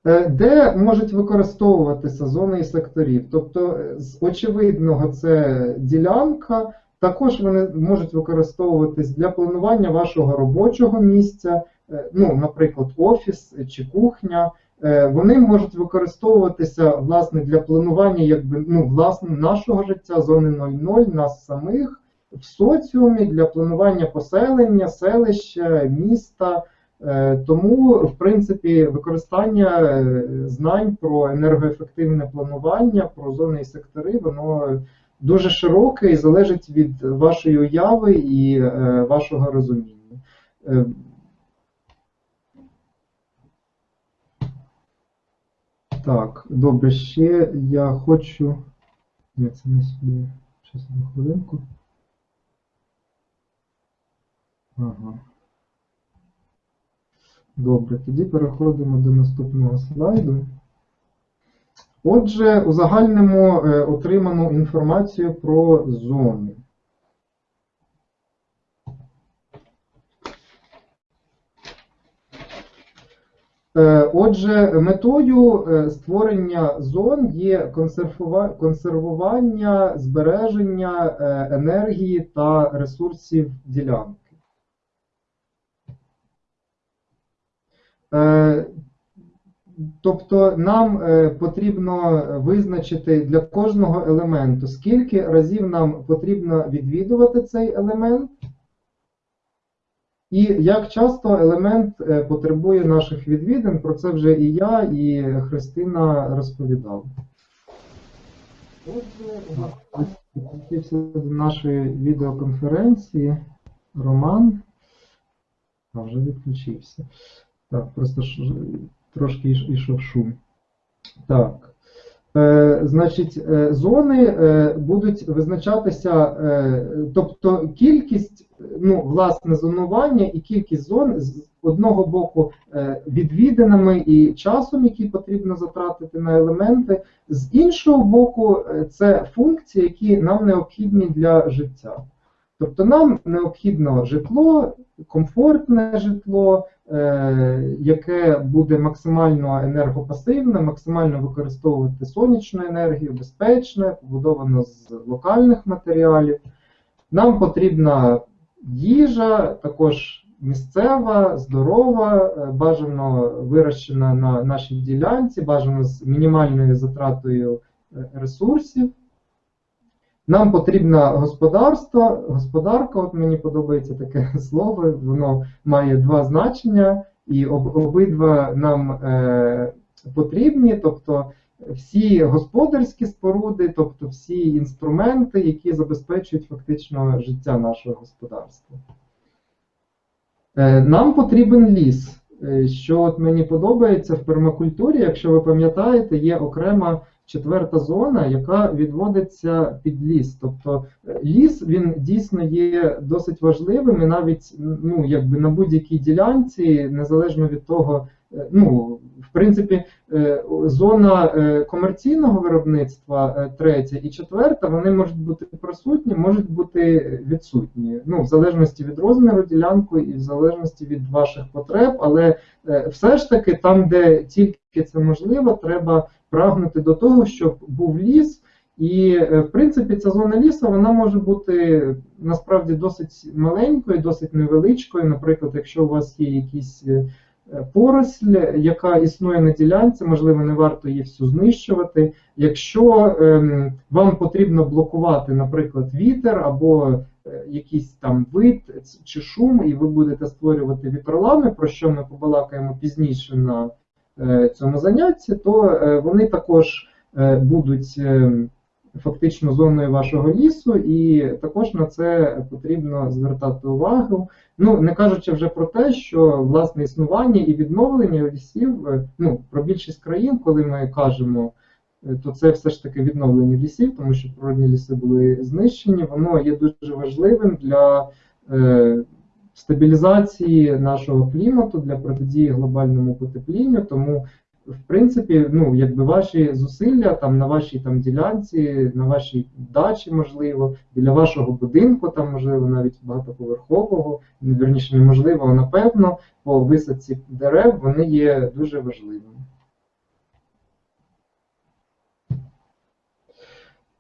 Е, Де можуть використовуватися зони і секторів? Тобто, е, з очевидного це ділянка, також вони можуть використовуватись для планування вашого робочого місця, е, ну, наприклад, офіс чи кухня. Е, Вони можуть використовуватися власне для планування якби, ну, власне, нашого життя, зони 0,0, нас самих в соціумі для планування поселення, селища, міста. Е, Тому, в принципі, використання е, знань про енергоефективне планування, про зони і сектори, воно дуже широке і залежить від вашої уяви і е, вашого розуміння. Так, добре, ще я хочу. Ні, це не сюди. Щас на хвилинку. Ага. Добре, тоді переходимо до наступного слайду. Отже, узагальнимо е, отриману інформацію про зони. Е, Отже, метою е, створення зон є консервування, збереження енергії та ресурсів ділянки. Е, Тобто нам е, потрібно визначити для кожного елементу, скільки разів нам потрібно відвідувати цей елемент, і як часто елемент е, потребує наших відвідин. Про це вже і я, і Христина розповідали. Отже, до нашої відеоконференції Роман. Вже відключився. Так, просто ж, трошки йш- йшов шум. Так. Е, значить, е, зони е, будуть визначатися, е, тобто кількість, ну, власне, зонування і кількість зон з одного боку відвідинами і часом, який потрібно затратити на елементи, з іншого боку, це функції, які нам необхідні для життя. Тобто нам необхідно житло, комфортне житло, е, яке буде максимально енергопасивне, максимально використовувати сонячну енергію, безпечне, побудовано з локальних матеріалів. Нам потрібна їжа, також місцева, здорова, е, бажано вирощена на нашій ділянці, бажано з мінімальною затратою е, ресурсів. Нам потрібна господарство, господарка, от мені подобається таке слово, воно має два значення, і об, обидва нам е, потрібні. Тобто всі господарські споруди, тобто всі інструменти, які забезпечують фактично життя нашого господарства. Е, Нам потрібен ліс. Е, Що от мені подобається в пермакультурі, якщо ви пам'ятаєте, є окрема четверта зона, яка відводиться під ліс. Тобто е, ліс він дійсно є досить важливим і навіть ну, якби на будь-якій ділянці, незалежно від того, е, ну, в принципі, е, зона комерційного виробництва третя і четверта, вони можуть бути присутні, можуть бути відсутні. Ну, в залежності від розміру ділянки і в залежності від ваших потреб, але все ж таки там, де тільки це можливо, треба прагнути до того, щоб був ліс. І, е, в принципі, ця зона лісу вона може бути насправді досить маленькою, досить невеличкою. Наприклад, якщо у вас є якісь е, поросль, яка існує на ділянці, можливо, не варто її всю знищувати. Якщо ем, вам потрібно блокувати, наприклад, вітер або е, якийсь там вид чи шум, і ви будете створювати вітролами, про що ми побалакаємо пізніше на цьому занятті, то е, вони також е, будуть е, фактично зоною вашого лісу, і також на це потрібно звертати увагу. Ну, не кажучи вже про те, що власне існування і відновлення лісів, е, ну, про більшість країн, коли ми кажемо, е, то це все ж таки відновлення лісів, тому що природні ліси були знищені, воно є дуже важливим для е, стабілізації нашого клімату, для протидії глобальному потеплінню. Тому, в принципі, ну, якби ваші зусилля там на вашій там ділянці, на вашій дачі, можливо, біля вашого будинку, там, можливо, навіть багатоповерхового, ну, вірніше, неможливо, а напевно, по висадці дерев вони є дуже важливими.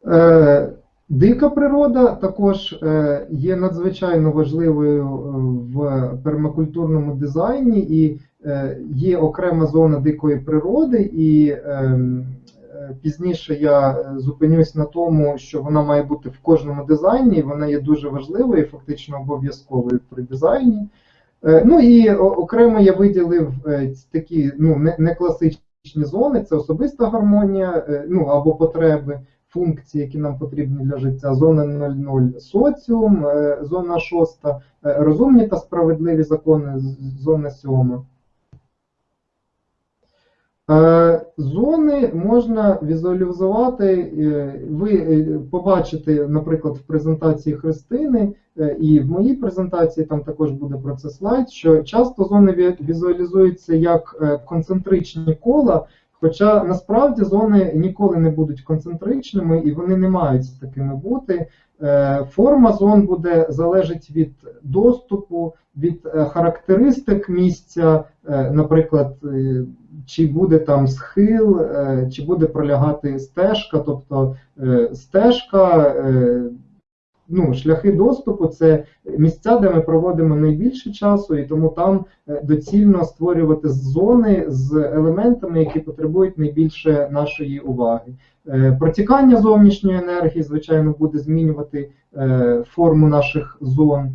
Е, Дика природа також е, є надзвичайно важливою е, в пермакультурному дизайні, і е, є окрема зона дикої природи, і ем, пізніше я зупинюсь на тому, що вона має бути в кожному дизайні, вона є дуже важливою, і фактично обов'язковою при дизайні. Ну і окремо я виділив такі ну, не, класичні зони, це особиста гармонія, ну або потреби функції, які нам потрібні для життя. Зона 00 соціум, е, зона 6, е, розумні та справедливі закони, зона 7. Е, Зони можна візуалізувати, е, ви е, побачите, наприклад, в презентації Христини, е, і в моїй презентації там також буде про це слайд, що часто зони візуалізуються як е, концентричні кола, хоча насправді зони ніколи не будуть концентричними і вони не мають такими бути. Е, Форма зон буде залежить від доступу, від е, характеристик місця, е, наприклад, чи буде там схил, чи буде пролягати стежка, тобто стежка, ну, шляхи доступу це місця, де ми проводимо найбільше часу, і тому там е, доцільно створювати зони з елементами, які потребують найбільше нашої уваги. Е, Протікання зовнішньої енергії, звичайно, буде змінювати е, форму наших зон.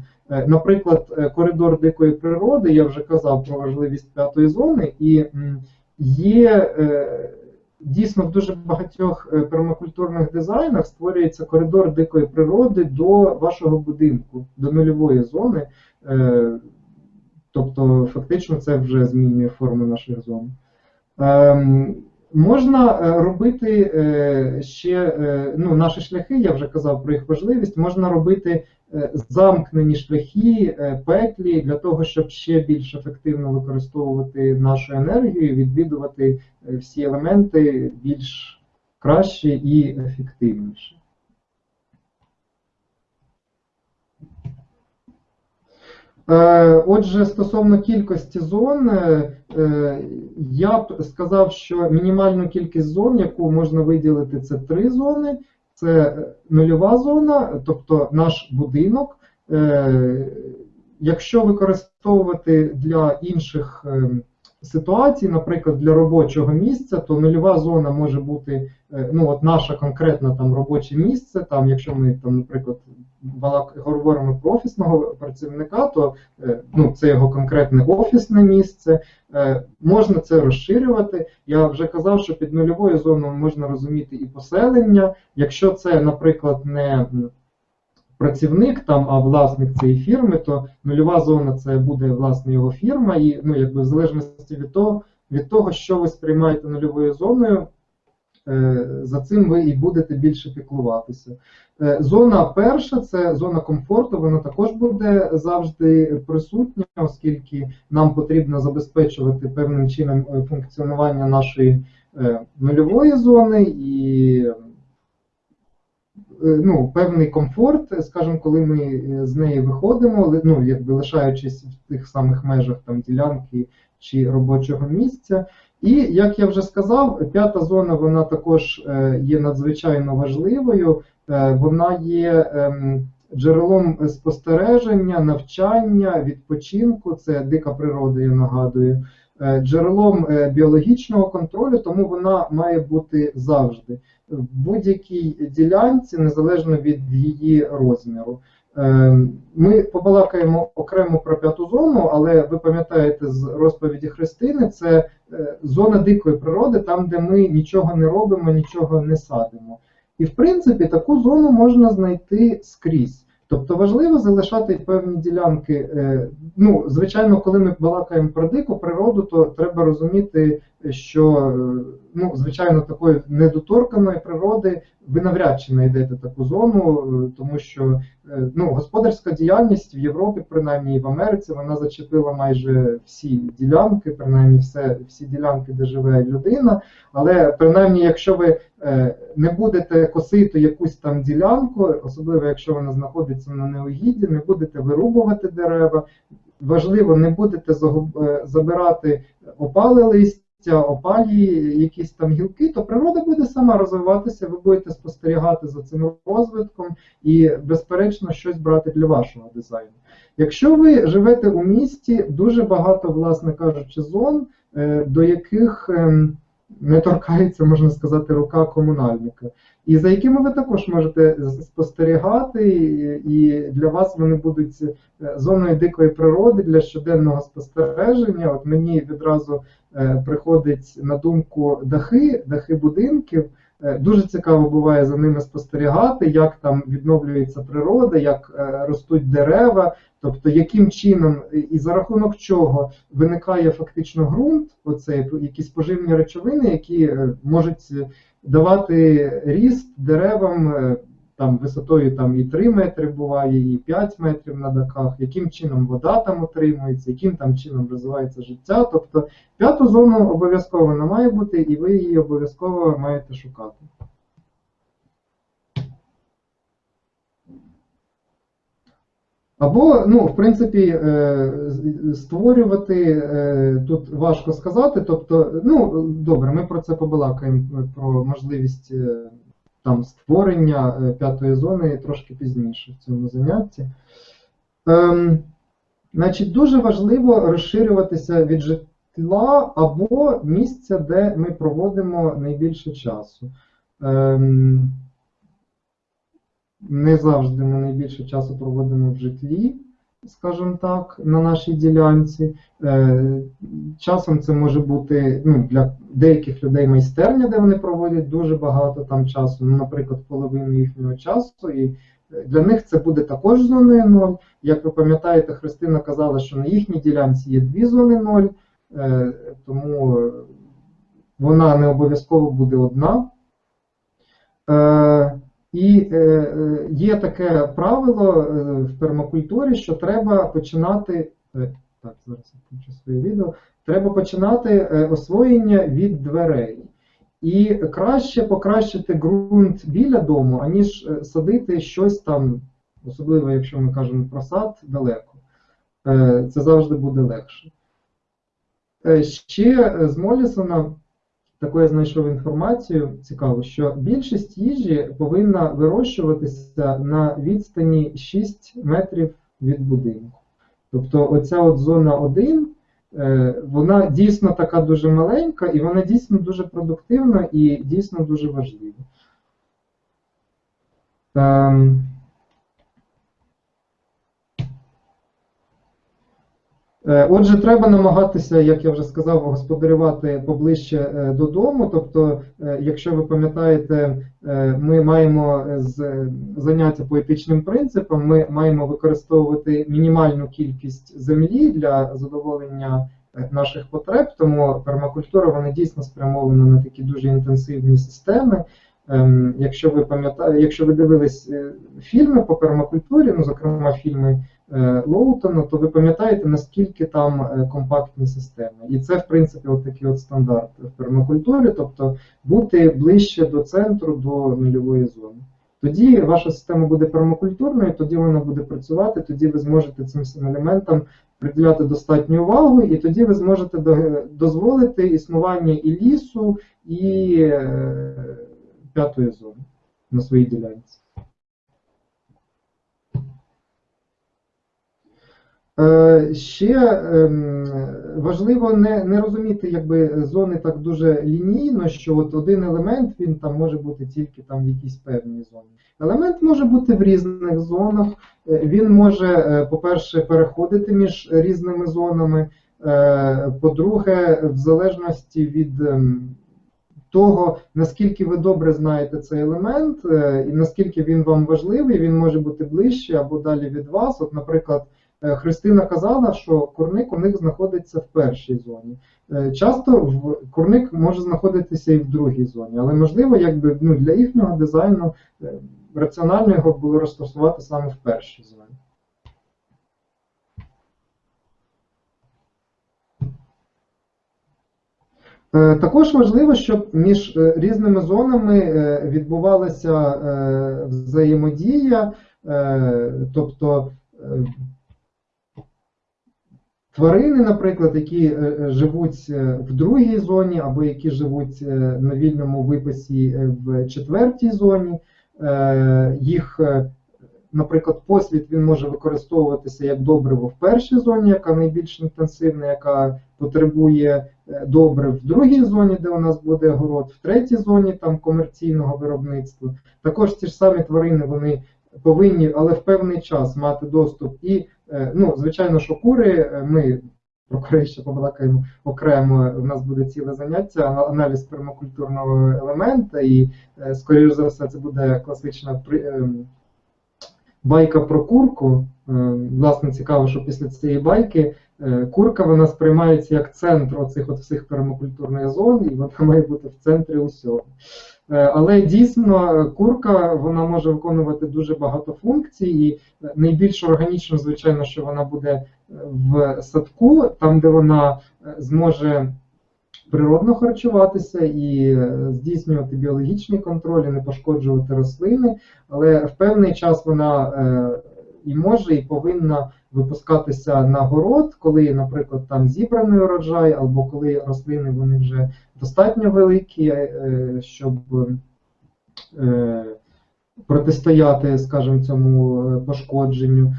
Наприклад, коридор дикої природи, я вже казав про важливість п'ятої зони, і є дійсно в дуже багатьох е, пермакультурних дизайнах створюється коридор дикої природи до вашого будинку, до нульової зони. Е, Тобто, фактично, це вже змінює форму наших зон. Ем, Можна е, робити ще ну, наші шляхи, я вже казав про їх важливість. Можна робити замкнені шляхи, е, петлі для того, щоб ще більш ефективно використовувати нашу енергію, відвідувати е, всі елементи більш краще і ефективніше. Е, Отже, стосовно кількості зон, е, е, я б сказав, що мінімальну кількість зон, яку можна виділити, це три зони. Це нульова зона, тобто наш будинок. Е, Якщо використовувати для інших е, ситуацій, наприклад, для робочого місця, то нульова зона може бути е, ну, от наше конкретне там робоче місце. Там, якщо ми там, наприклад, говоримо про офісного працівника, то е, ну, це його конкретне офісне місце. Е, Можна це розширювати. Я вже казав, що під нульовою зоною можна розуміти і поселення. Якщо це, наприклад, не працівник там, а власник цієї фірми, то нульова зона це буде власне його фірма, і ну, якби в залежності від того, від того, що ви сприймаєте нульовою зоною, за цим ви і будете більше піклуватися. Е, Зона перша це зона комфорту, вона також буде завжди присутня, оскільки нам потрібно забезпечувати певним чином е, функціонування нашої е, нульової зони і е, ну, певний комфорт, скажімо, коли ми е, з неї виходимо, ну, якби лишаючись в тих самих межах там, ділянки чи робочого місця. І як я вже сказав, п'ята зона вона також е, є надзвичайно важливою. Е, Вона є ем, джерелом спостереження, навчання, відпочинку. Це дика природа, я нагадую, е, джерелом біологічного контролю, тому вона має бути завжди в будь-якій ділянці, незалежно від її розміру. Е, Ми побалакаємо окремо про п'яту зону, але ви пам'ятаєте з розповіді Христини, це е, зона дикої природи, там, де ми нічого не робимо, нічого не садимо. І в принципі таку зону можна знайти скрізь. Тобто важливо залишати певні ділянки. е, Ну, звичайно, коли ми балакаємо про дику природу, то треба розуміти, що ну, звичайно, такої недоторканої природи ви навряд чи знайдете таку зону, тому що е, ну, господарська діяльність в Європі, принаймні і в Америці, вона зачепила майже всі ділянки, принаймні все, всі ділянки, де живе людина. Але принаймні, якщо ви е, не будете косити якусь там ділянку, особливо якщо вона знаходиться на неугідді, не будете вирубувати дерева, важливо, не будете е, забирати опали листя, опалі, якісь там гілки, то природа буде сама розвиватися, ви будете спостерігати за цим розвитком і, безперечно, щось брати для вашого дизайну. Якщо ви живете у місті, дуже багато, власне кажучи, зон, е, до яких ем, не торкається, можна сказати, рука комунальника. І за якими ви також можете спостерігати, і- для вас вони будуть е, зоною дикої природи для щоденного спостереження. От мені відразу приходить на думку дахи, дахи будинків. Е, Дуже цікаво буває за ними спостерігати, як там відновлюється природа, як е, ростуть дерева, тобто яким чином і- за рахунок чого виникає фактично ґрунт, оцей якісь поживні речовини, які е, можуть е, давати ріст деревам е, там висотою там і 3 метри буває, і 5 метрів на дахах, яким чином вода там утримується, яким там чином розвивається життя. Тобто п'яту зону обов'язково вона має бути, і ви її обов'язково маєте шукати. Або, ну, в принципі, е, створювати е, тут важко сказати. Тобто, ну, добре, ми про це побалакаємо, про можливість е, там створення е, п'ятої зони трошки пізніше в цьому занятті. Ем, значить, дуже важливо розширюватися від житла або місця, де ми проводимо найбільше часу. Ем, не завжди ми найбільше часу проводимо в житлі, скажімо так, на нашій ділянці. Е, Часом це може бути ну, для деяких людей майстерня, де вони проводять дуже багато там часу, ну, наприклад, половину їхнього часу. І е, для них це буде також зоною 0. Як ви пам'ятаєте, Христина казала, що на їхній ділянці є дві зони 0, е, тому вона не обов'язково буде одна. І е, е, є таке правило е, в пермакультурі, що треба починати. Так, зараз включу своє відео. Треба починати освоєння від дверей. І краще покращити ґрунт біля дому, аніж садити щось там, особливо якщо ми кажемо про сад, далеко. Це завжди буде легше. Ще з Молісона таку я знайшов інформацію цікаву, що більшість їжі повинна вирощуватися на відстані 6 метрів від будинку. Тобто оця от зона 1, е, вона дійсно така дуже маленька, і вона дійсно дуже продуктивна і дійсно дуже важлива. Отже, треба намагатися, як я вже сказав, господарювати поближче е, додому. Тобто, е, якщо ви пам'ятаєте, е, ми маємо з заняття по етичним принципам, ми маємо використовувати мінімальну кількість землі для задоволення е, наших потреб, тому пермакультура вона дійсно спрямована на такі дуже інтенсивні системи. Ем, Якщо ви пам'ятаєте, якщо ви дивились е, фільми по пермакультурі, ну зокрема фільми е, Лоутона, то ви пам'ятаєте, наскільки там е, компактні системи. І це, в принципі, от такий от стандарт в пермакультурі, тобто бути ближче до центру, до нульової зони. Тоді ваша система буде пермакультурною, тоді вона буде працювати, тоді ви зможете цим всім елементам приділяти достатню увагу, і тоді ви зможете дозволити існування і лісу, і е, п'ятої зони на своїй ділянці. Ще ем, важливо не, не розуміти якби, зони так дуже лінійно, що от один елемент він там може бути тільки там в якійсь певній зоні. Елемент може бути в різних зонах. Е, Він може, е, по-перше, переходити між різними зонами. Е, По-друге, в залежності від ем, того, наскільки ви добре знаєте цей елемент, е, і наскільки він вам важливий, він може бути ближче або далі від вас. От, наприклад, е, Христина казала, що курник у них знаходиться в першій зоні. Е, Часто курник може знаходитися і в другій зоні, але можливо, якби ну, для їхнього дизайну е, раціонально його було розташувати саме в першій зоні. Е, Також важливо, щоб між е, різними зонами е, відбувалася е, взаємодія, е, тобто е, тварини, наприклад, які е, е, живуть е, в другій зоні або які живуть на вільному виписі в четвертій зоні, їх, наприклад, послід він може використовуватися як добриво в першій зоні, яка найбільш інтенсивна, яка потребує добрив в другій зоні, де у нас буде город, в третій зоні там комерційного виробництва. Також ті ж самі тварини вони повинні, але в певний час мати доступ. І, ну, звичайно, що кури, е, ми про курей ще побалакаємо окремо. У нас буде ціле заняття, ана- аналіз пермакультурного елемента, і, е, скоріш за все, це буде класична байка про курку. Е, Власне, цікаво, що після цієї байки е, курка вона сприймається як центр оцих от всіх пермакультурних зон, і вона має бути в центрі усього. Е, Але дійсно курка вона може виконувати дуже багато функцій, і е, найбільш органічно, звичайно, що вона буде е, в садку, там, де вона зможе природно харчуватися і здійснювати біологічний контроль, і не пошкоджувати рослини, але в певний час вона і може, і повинна випускатися на город, коли, наприклад, там зібраний урожай, або коли рослини вони вже достатньо великі, е, щоб е, протистояти, скажімо, цьому е, пошкодженню.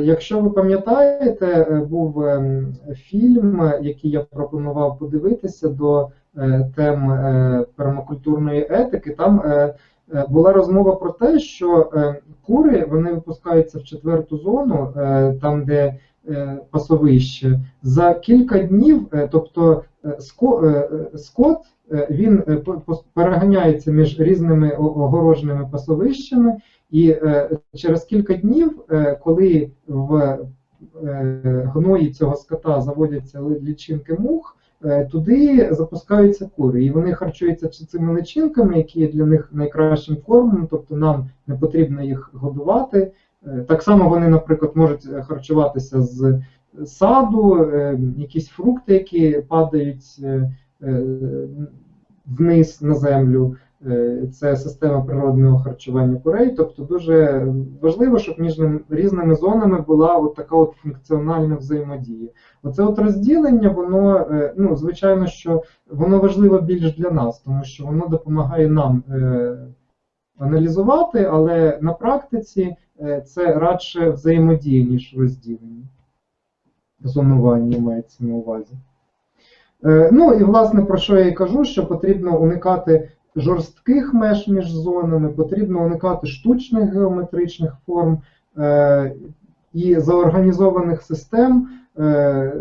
Якщо ви пам'ятаєте, був фільм, який я пропонував подивитися до тем пермакультурної етики. Там була розмова про те, що е, кури вони випускаються в четверту зону, е, там де е, пасовище, за кілька днів, е, тобто е, ско- е, е, скот е, він е, переганяється між різними огороженими пасовищами, і е, через кілька днів, е, коли в е, гної цього скота заводяться лічинки мух, е, туди запускаються кури, і вони харчуються цими личинками, які є для них найкращим кормом, тобто нам не потрібно їх годувати. Е, Так само вони, наприклад, можуть е, харчуватися з саду, е, якісь фрукти, які падають е, е, вниз на землю. Е, Це система природного харчування курей. Тобто дуже важливо, щоб між різними зонами була от така от функціональна взаємодія. Оце от розділення, воно, е, ну, звичайно, що воно важливо більш для нас, тому що воно допомагає нам е, аналізувати, але на практиці це радше взаємодія, ніж розділення. Зонування мається на увазі. Ну і власне про що я і кажу, що потрібно уникати жорстких меж між зонами, потрібно уникати штучних геометричних форм е, і заорганізованих систем. Е,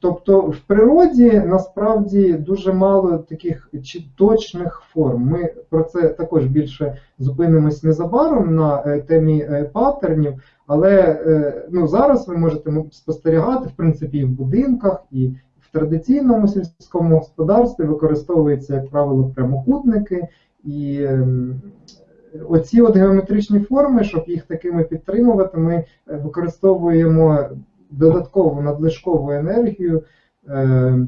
Тобто в природі насправді дуже мало таких точних форм. Ми про це також більше зупинимось незабаром на е, темі паттернів, але ну, зараз ви можете спостерігати, в принципі, і в будинках, і традиційному сільському господарстві використовуються, як правило, прямокутники. І ем, оці от геометричні форми, щоб їх такими підтримувати, ми е, використовуємо додаткову надлишкову енергію. Е,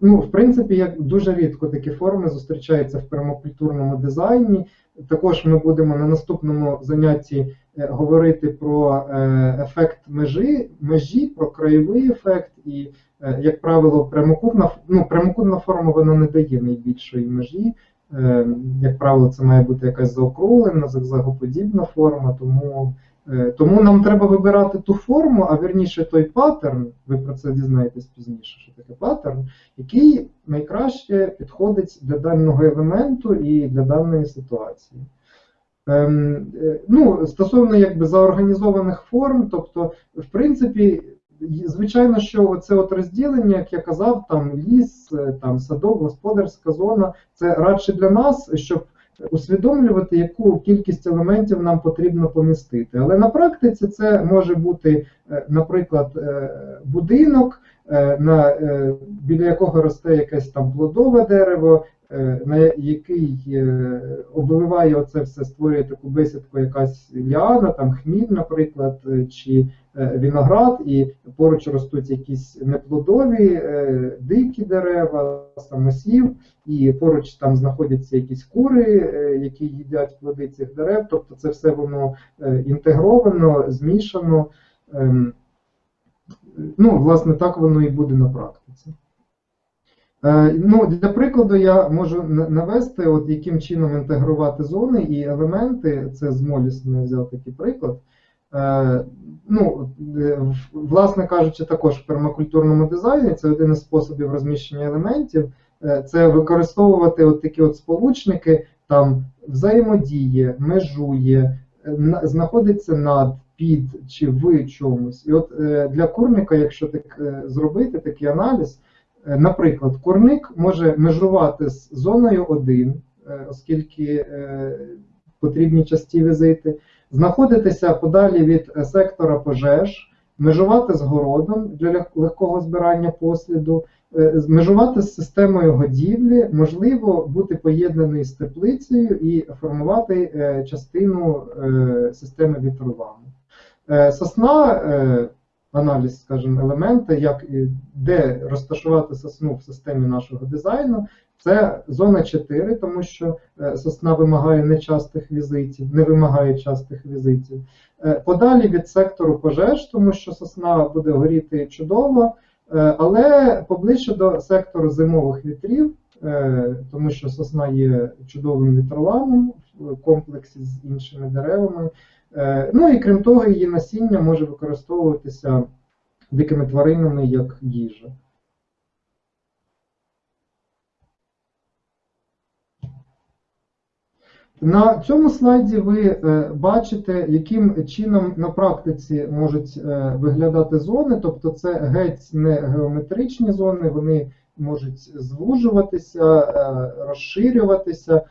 Ну, в принципі, як дуже рідко такі форми зустрічаються в пермакультурному дизайні. Також ми будемо на наступному занятті е, говорити про е, ефект межі, межі, про краєвий ефект, і, як правило, прямокутна, ну, прямокутна форма вона не дає найбільшої межі. Е, Як правило, це має бути якась заокруглена, зигзагоподібна форма, тому Е, Тому нам треба вибирати ту форму, а вірніше той паттерн, ви про це дізнаєтесь пізніше, що таке паттерн, який найкраще підходить для даного елементу і для даної ситуації. Ем, е, ну, стосовно якби заорганізованих форм, тобто, в принципі, звичайно, що це от розділення, як я казав, там ліс, е, там садок, господарська зона, це радше для нас, щоб усвідомлювати, яку кількість елементів нам потрібно помістити. Але на практиці це може бути, е, наприклад, е, будинок, на, біля якого росте якесь там плодове дерево, на який е, обвиває оце все, створює таку бесідку, якась ліана, там хміль, наприклад, е, чи е, виноград, і поруч ростуть якісь неплодові, е, дикі дерева, самосів, і поруч там знаходяться якісь кури, е, які їдять плоди цих дерев. Тобто це все воно е, інтегровано, змішано. Ем, Ну, власне, так воно і буде на практиці. Е, Ну, для прикладу, я можу навести, от яким чином інтегрувати зони і елементи. Це з Молісом я взяв такий приклад. Е, Ну, е, власне кажучи, також в пермакультурному дизайні це один із способів розміщення елементів. Це використовувати от такі от сполучники, там взаємодіє, межує, знаходиться над, під чи в чомусь. І от для курника, якщо так зробити такий аналіз, наприклад, курник може межувати з зоною 1, е, оскільки е, потрібні часті візити, знаходитися подалі від е, сектора пожеж, межувати з городом для легкого збирання посліду, е, межувати з системою годівлі, можливо, бути поєднаний з теплицею і формувати е, частину е, системи вітролану. Е, Сосна, е, аналіз, скажімо, елемента, як і де розташувати сосну в системі нашого дизайну, це зона 4, тому що е, сосна вимагає нечастих візитів, не вимагає частих візитів. Е, Подалі від сектору пожеж, тому що сосна буде горіти чудово, е, але поближче до сектору зимових вітрів, тому що сосна є чудовим вітроланом в комплексі з іншими деревами. Е, Ну і крім того, її насіння може використовуватися дикими тваринами як їжа. На цьому слайді ви е, бачите, яким чином на практиці можуть е, виглядати зони, тобто це геть не геометричні зони, вони можуть звужуватися, розширюватися,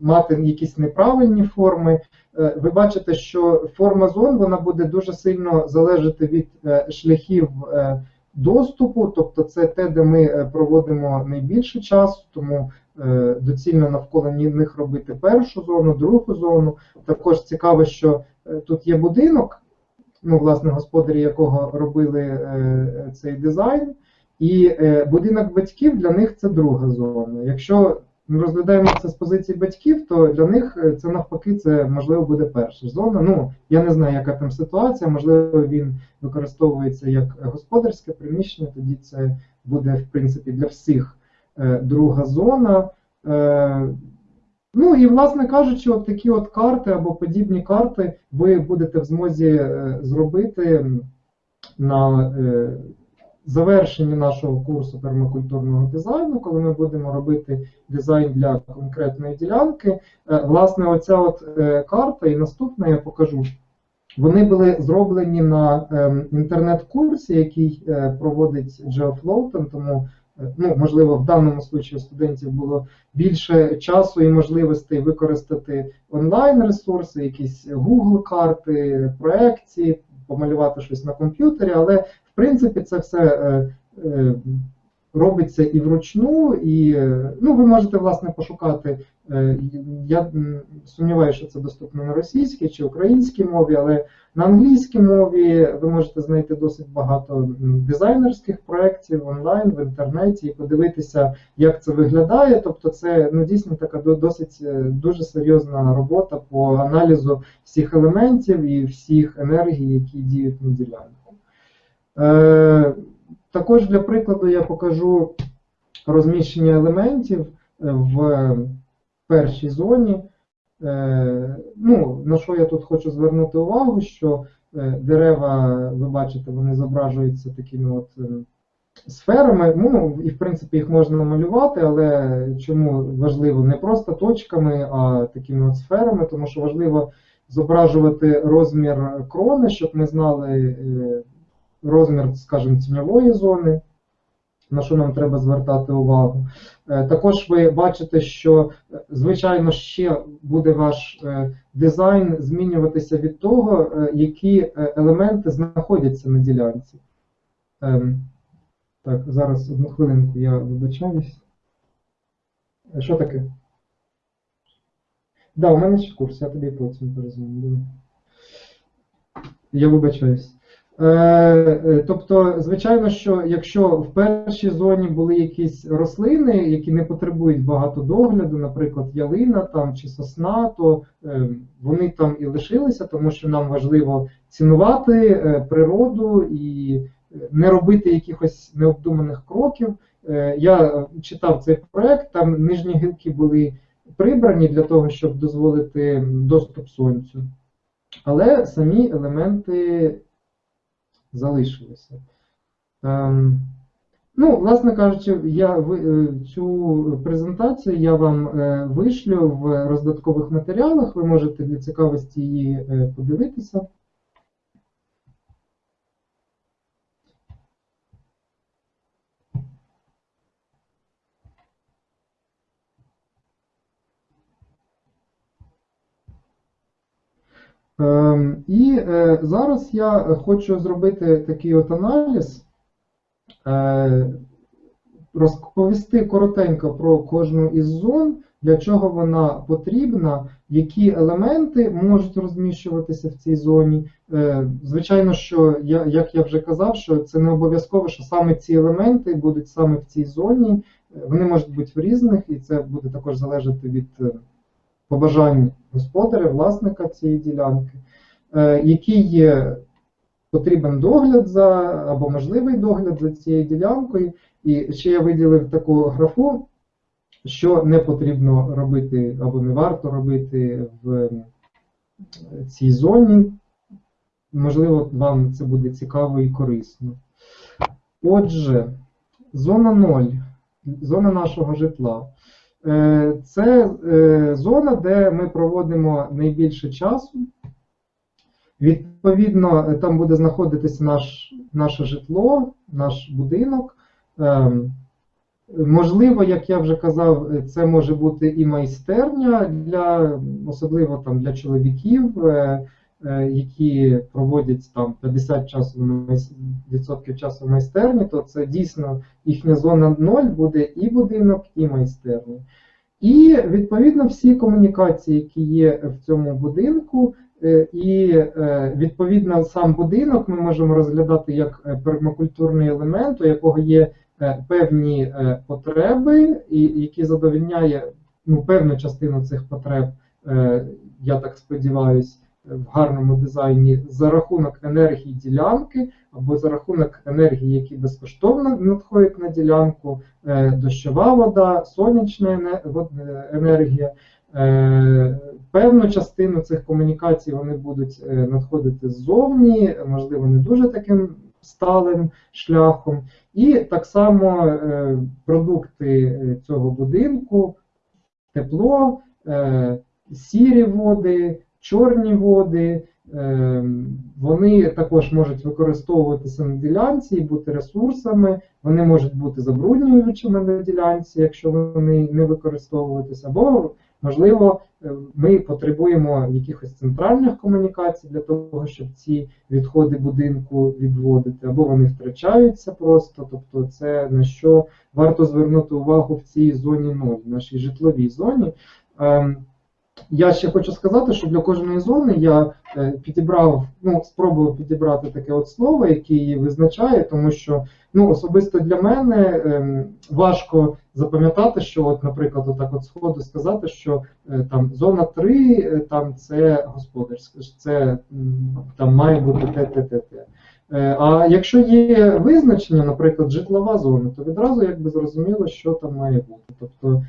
мати якісь неправильні форми. Е, Ви бачите, що форма зон вона буде дуже сильно залежати від е, шляхів е, доступу, тобто це те, де ми проводимо найбільше часу, тому доцільно навколо них робити першу зону, другу зону. Також цікаво, що тут є будинок, ну, власне, господарі якого робили цей дизайн, і будинок батьків для них це друга зона. Якщо ми розглядаємо це з позиції батьків, то для них е, це навпаки, це можливо буде перша зона. Ну я не знаю, яка там ситуація. Можливо, він використовується як господарське приміщення. Тоді це буде в принципі для всіх е, друга зона. Е, Ну і власне кажучи, от такі от карти або подібні карти ви будете в змозі зробити на завершенні нашого курсу пермакультурного дизайну, коли ми будемо робити дизайн для конкретної ділянки. Е, Власне, оця от е, карта і наступна я покажу Вони були зроблені на ем, інтернет-курсі, який е, проводить GeoFloaten, тому ну, можливо в даному случаї студентів було більше часу і можливостей використати онлайн-ресурси, якісь Google карти, проекції, помалювати щось на комп'ютері, але в принципі це все е, е, робиться і вручну, і е, ну, ви можете власне пошукати. е, Я сумніваюся, що це доступно на російській чи українській мові, але на англійській мові ви можете знайти досить багато дизайнерських проєктів онлайн в інтернеті і подивитися, як це виглядає. Тобто, це ну дійсно така досить е, дуже серйозна робота по аналізу всіх елементів і всіх енергій, які діють на ділянку. Також для прикладу я покажу розміщення елементів е, в першій зоні. Е, Ну, на що я тут хочу звернути увагу, що е, дерева, ви бачите, вони зображуються такими от сферами. Ну, і в принципі їх можна малювати, але чому важливо не просто точками, а такими от сферами, тому що важливо зображувати розмір крони, щоб ми знали розмір, скажімо, тіньової зони, на що нам треба звертати увагу. Е, Також ви бачите, що, е, звичайно, ще буде ваш е, дизайн змінюватися від того, які елементи знаходяться на ділянці. Ем, Так, зараз одну хвилинку, я вибачаюсь. Що таке? Да, у мене ще курс, я тобі потім перезвоню. Я вибачаюсь. Е, е, Тобто, звичайно, що якщо в першій зоні були якісь рослини, які не потребують багато догляду, наприклад, ялина там чи сосна, то е, вони там і лишилися, тому що нам важливо цінувати природу і не робити якихось необдуманих кроків. Я читав цей проект, там нижні гілки були прибрані для того, щоб дозволити доступ сонцю. Але самі елементи залишилися. Ем, ну, власне кажучи, я е, цю презентацію я вам е, вишлю в роздаткових матеріалах. Ви можете для цікавості її е, подивитися. І е, зараз я хочу зробити такий от аналіз, е, розповісти коротенько про кожну із зон, для чого вона потрібна, які елементи можуть розміщуватися в цій зоні. Е, Звичайно, що як я вже казав, що це не обов'язково, що саме ці елементи будуть саме в цій зоні. Вони можуть бути в різних, і це буде також залежати від побажань господаря, власника цієї ділянки, е, який є потрібен догляд за або можливий догляд за цією ділянкою. І ще я виділив таку графу, що не потрібно робити або не варто робити в е, цій зоні. Можливо, вам це буде цікаво і корисно. Отже, зона 0, зона нашого житла. Е, Це е, зона, де ми проводимо найбільше часу. Відповідно, там буде знаходитися наш, наше житло, наш будинок. Ем, Можливо, як я вже казав, це може бути і майстерня для особливо там для чоловіків, е, які проводять там 50 часу відсотків часу в майстерні, то це дійсно їхня зона 0 буде і будинок, і майстерня. І відповідно всі комунікації, які є в цьому будинку, е, і е, відповідно сам будинок ми можемо розглядати як е, пермакультурний елемент, у якого є е, певні е, потреби, і які задовільняє ну, певну частину цих потреб, е, я так сподіваюся, в гарному дизайні за рахунок енергії ділянки або за рахунок енергії, які безкоштовно надходять на ділянку, е, дощова вода, сонячна е, енергія. Е, Певну частину цих комунікацій вони будуть надходити ззовні, можливо, не дуже таким сталим шляхом. І так само продукти цього будинку, тепло, сірі води, чорні води, Е, Вони також можуть використовуватися на ділянці і бути ресурсами, вони можуть бути забруднюючими на ділянці, якщо вони не використовуватися, або, можливо, е, ми потребуємо якихось центральних комунікацій для того, щоб ці відходи будинку відводити, або вони втрачаються просто. Тобто, це на що варто звернути увагу в цій зоні 0, в нашій житловій зоні. Я ще хочу сказати, що для кожної зони я е, підібрав, ну, спробував підібрати таке от слово, яке її визначає, тому що ну, особисто для мене ем, важко запам'ятати, що, от, наприклад, отак от сходу сказати, що е, там зона 3 е, там це господарська, це там має бути те, те, те, А якщо є визначення, наприклад, житлова зона, то відразу якби зрозуміло, що там має бути. Тобто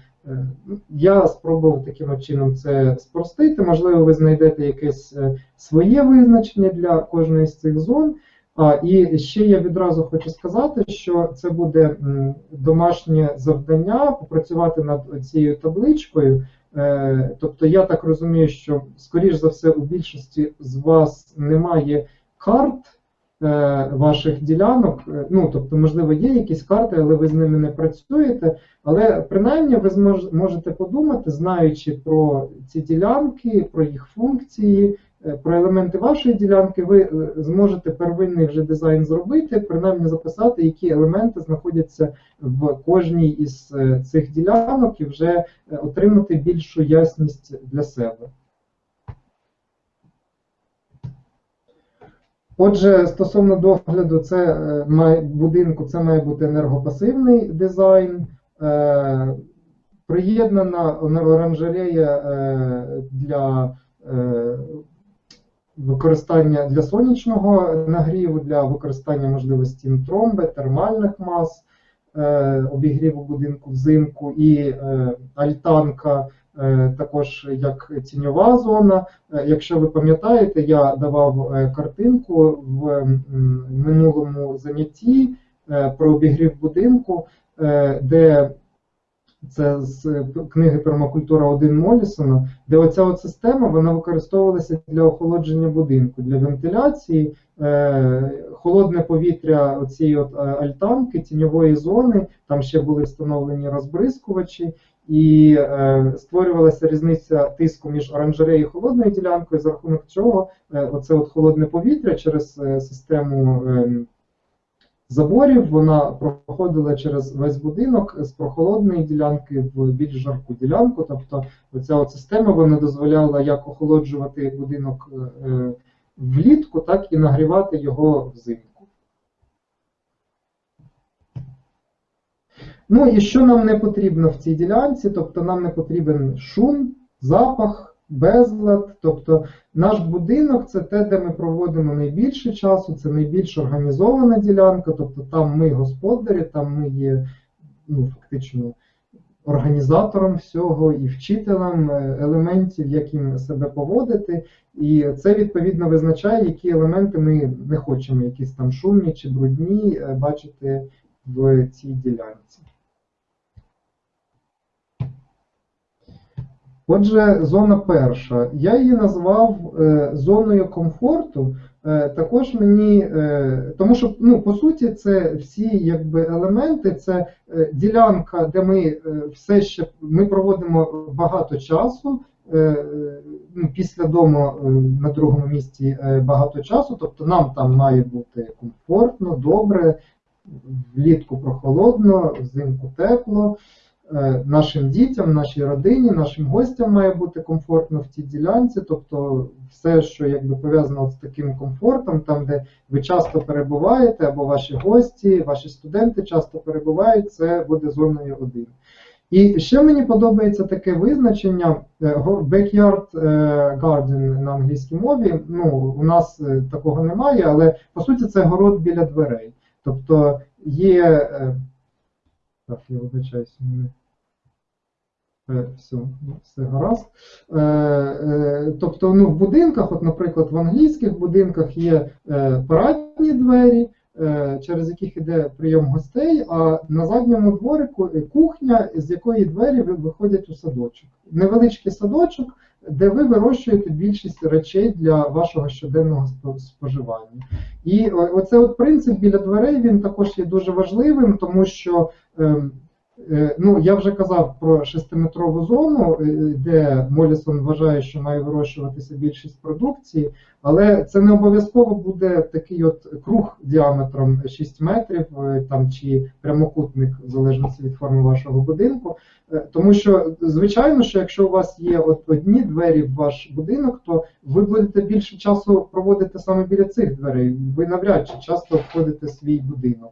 Я спробував таким чином це спростити. Можливо, ви знайдете якесь е, своє визначення для кожної з цих зон. І ще я відразу хочу сказати, що це буде домашнє завдання попрацювати над цією табличкою. Е, Тобто, я так розумію, що, скоріш за все, у більшості з вас немає карт е, ваших ділянок. Е, Ну, тобто, можливо, є якісь карти, але ви з ними не працюєте. Але принаймні ви можете подумати, знаючи про ці ділянки, про їх функції, е, про елементи вашої ділянки, ви е, зможете первинний вже дизайн зробити, принаймні записати, які елементи знаходяться в кожній із е, цих ділянок, і вже е, отримати більшу ясність для себе. Отже, стосовно догляду, це е, має будинку, це має бути енергопасивний дизайн. Е, Приєднана оранжерея е, для е, використання для сонячного нагріву, для використання можливості тромби, термальних мас, е, обігріву будинку взимку і е, альтанка також як тіньова зона. Е, Якщо ви пам'ятаєте, я давав е, картинку в минулому занятті е, про обігрів будинку, е, де це з книги Пермакультура 1 Молісона, де оця от система вона використовувалася для охолодження будинку, для вентиляції, е, холодне повітря цієї е, альтанки, тіньової зони, там ще були встановлені розбризкувачі, і е, створювалася різниця тиску між оранжереєю і холодною ділянкою, за рахунок чого е, оце от холодне повітря через е, систему. Е, заборів, вона проходила через весь будинок з прохолодної ділянки в більш жарку ділянку. Тобто оця от система вона дозволяла як охолоджувати будинок е, влітку, так і нагрівати його взимку. Ну і що нам не потрібно в цій ділянці? Тобто нам не потрібен шум, запах, безлад. Тобто наш будинок це те, де ми проводимо найбільше часу, це найбільш організована ділянка, тобто там ми господарі, там ми є ну, фактично організатором всього і вчителем е, елементів, як їм себе поводити. І це відповідно визначає, які елементи ми не хочемо, якісь там шумні чи брудні е, бачити в цій ділянці. Отже, зона перша. Я її назвав е, зоною комфорту. Е, також мені, е, тому що ну, по суті, це всі якби елементи, це ділянка, де ми все ще ми проводимо багато часу. ну, Після дому на другому місці багато часу, тобто нам там має бути комфортно, добре, влітку прохолодно, взимку тепло. Е, Нашим дітям, нашій родині, нашим гостям має бути комфортно в цій ділянці, тобто все, що якби пов'язано з таким комфортом, там, де ви часто перебуваєте, або ваші гості, ваші студенти часто перебувають, це буде зоною 1. І ще мені подобається таке визначення е, backyard е, garden на англійській мові. Ну, у нас такого немає, але по суті це город біля дверей. Тобто є. Так, я вибачаюся, мене Все, ну, все гаразд. Е, е, Тобто, ну, в будинках, от, наприклад, в англійських будинках є е, парадні двері, е, через яких іде прийом гостей, а на задньому дворику е, кухня, з якої двері ви- виходять у садочок. Невеличкий садочок, де ви вирощуєте більшість речей для вашого щоденного споживання. І оце от принцип біля дверей він також є дуже важливим, тому що ем, е, ну, я вже казав про шестиметрову зону, е, де Молісон вважає, що має вирощуватися більшість продукції, але це не обов'язково буде такий от круг діаметром 6 метрів е, там, чи прямокутник, в залежності від форми вашого будинку. Е, Тому що, звичайно, що якщо у вас є от одні двері в ваш будинок, то ви будете більше часу проводити саме біля цих дверей. Ви навряд чи часто входите в свій будинок.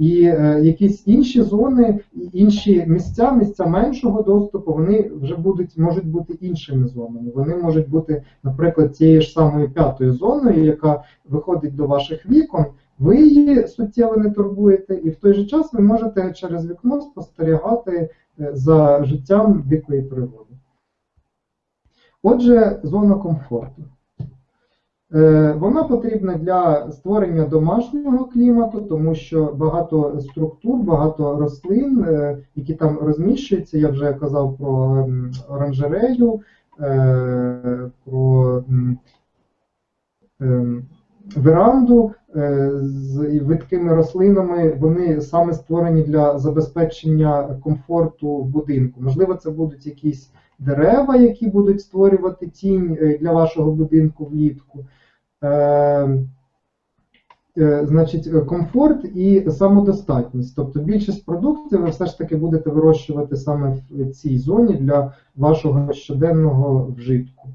І е, якісь інші зони, інші місця, місця меншого доступу, вони вже будуть можуть бути іншими зонами. Вони можуть бути, наприклад, тією ж самою п'ятою зоною, яка виходить до ваших вікон. Ви її суттєво не турбуєте, і в той же час ви можете через вікно спостерігати е, за життям дикої природи. Отже, зона комфорту. Е, Вона потрібна для створення домашнього клімату, тому що багато структур, багато рослин, е, які там розміщуються, я вже казав про оранжерею, е, про ем, веранду з видкими рослинами, вони саме створені для забезпечення комфорту в будинку. Можливо, це будуть якісь дерева, які будуть створювати тінь для вашого будинку влітку. Е, е, Значить, комфорт і самодостатність. Тобто більшість продуктів ви все ж таки будете вирощувати саме в цій зоні для вашого щоденного вжитку.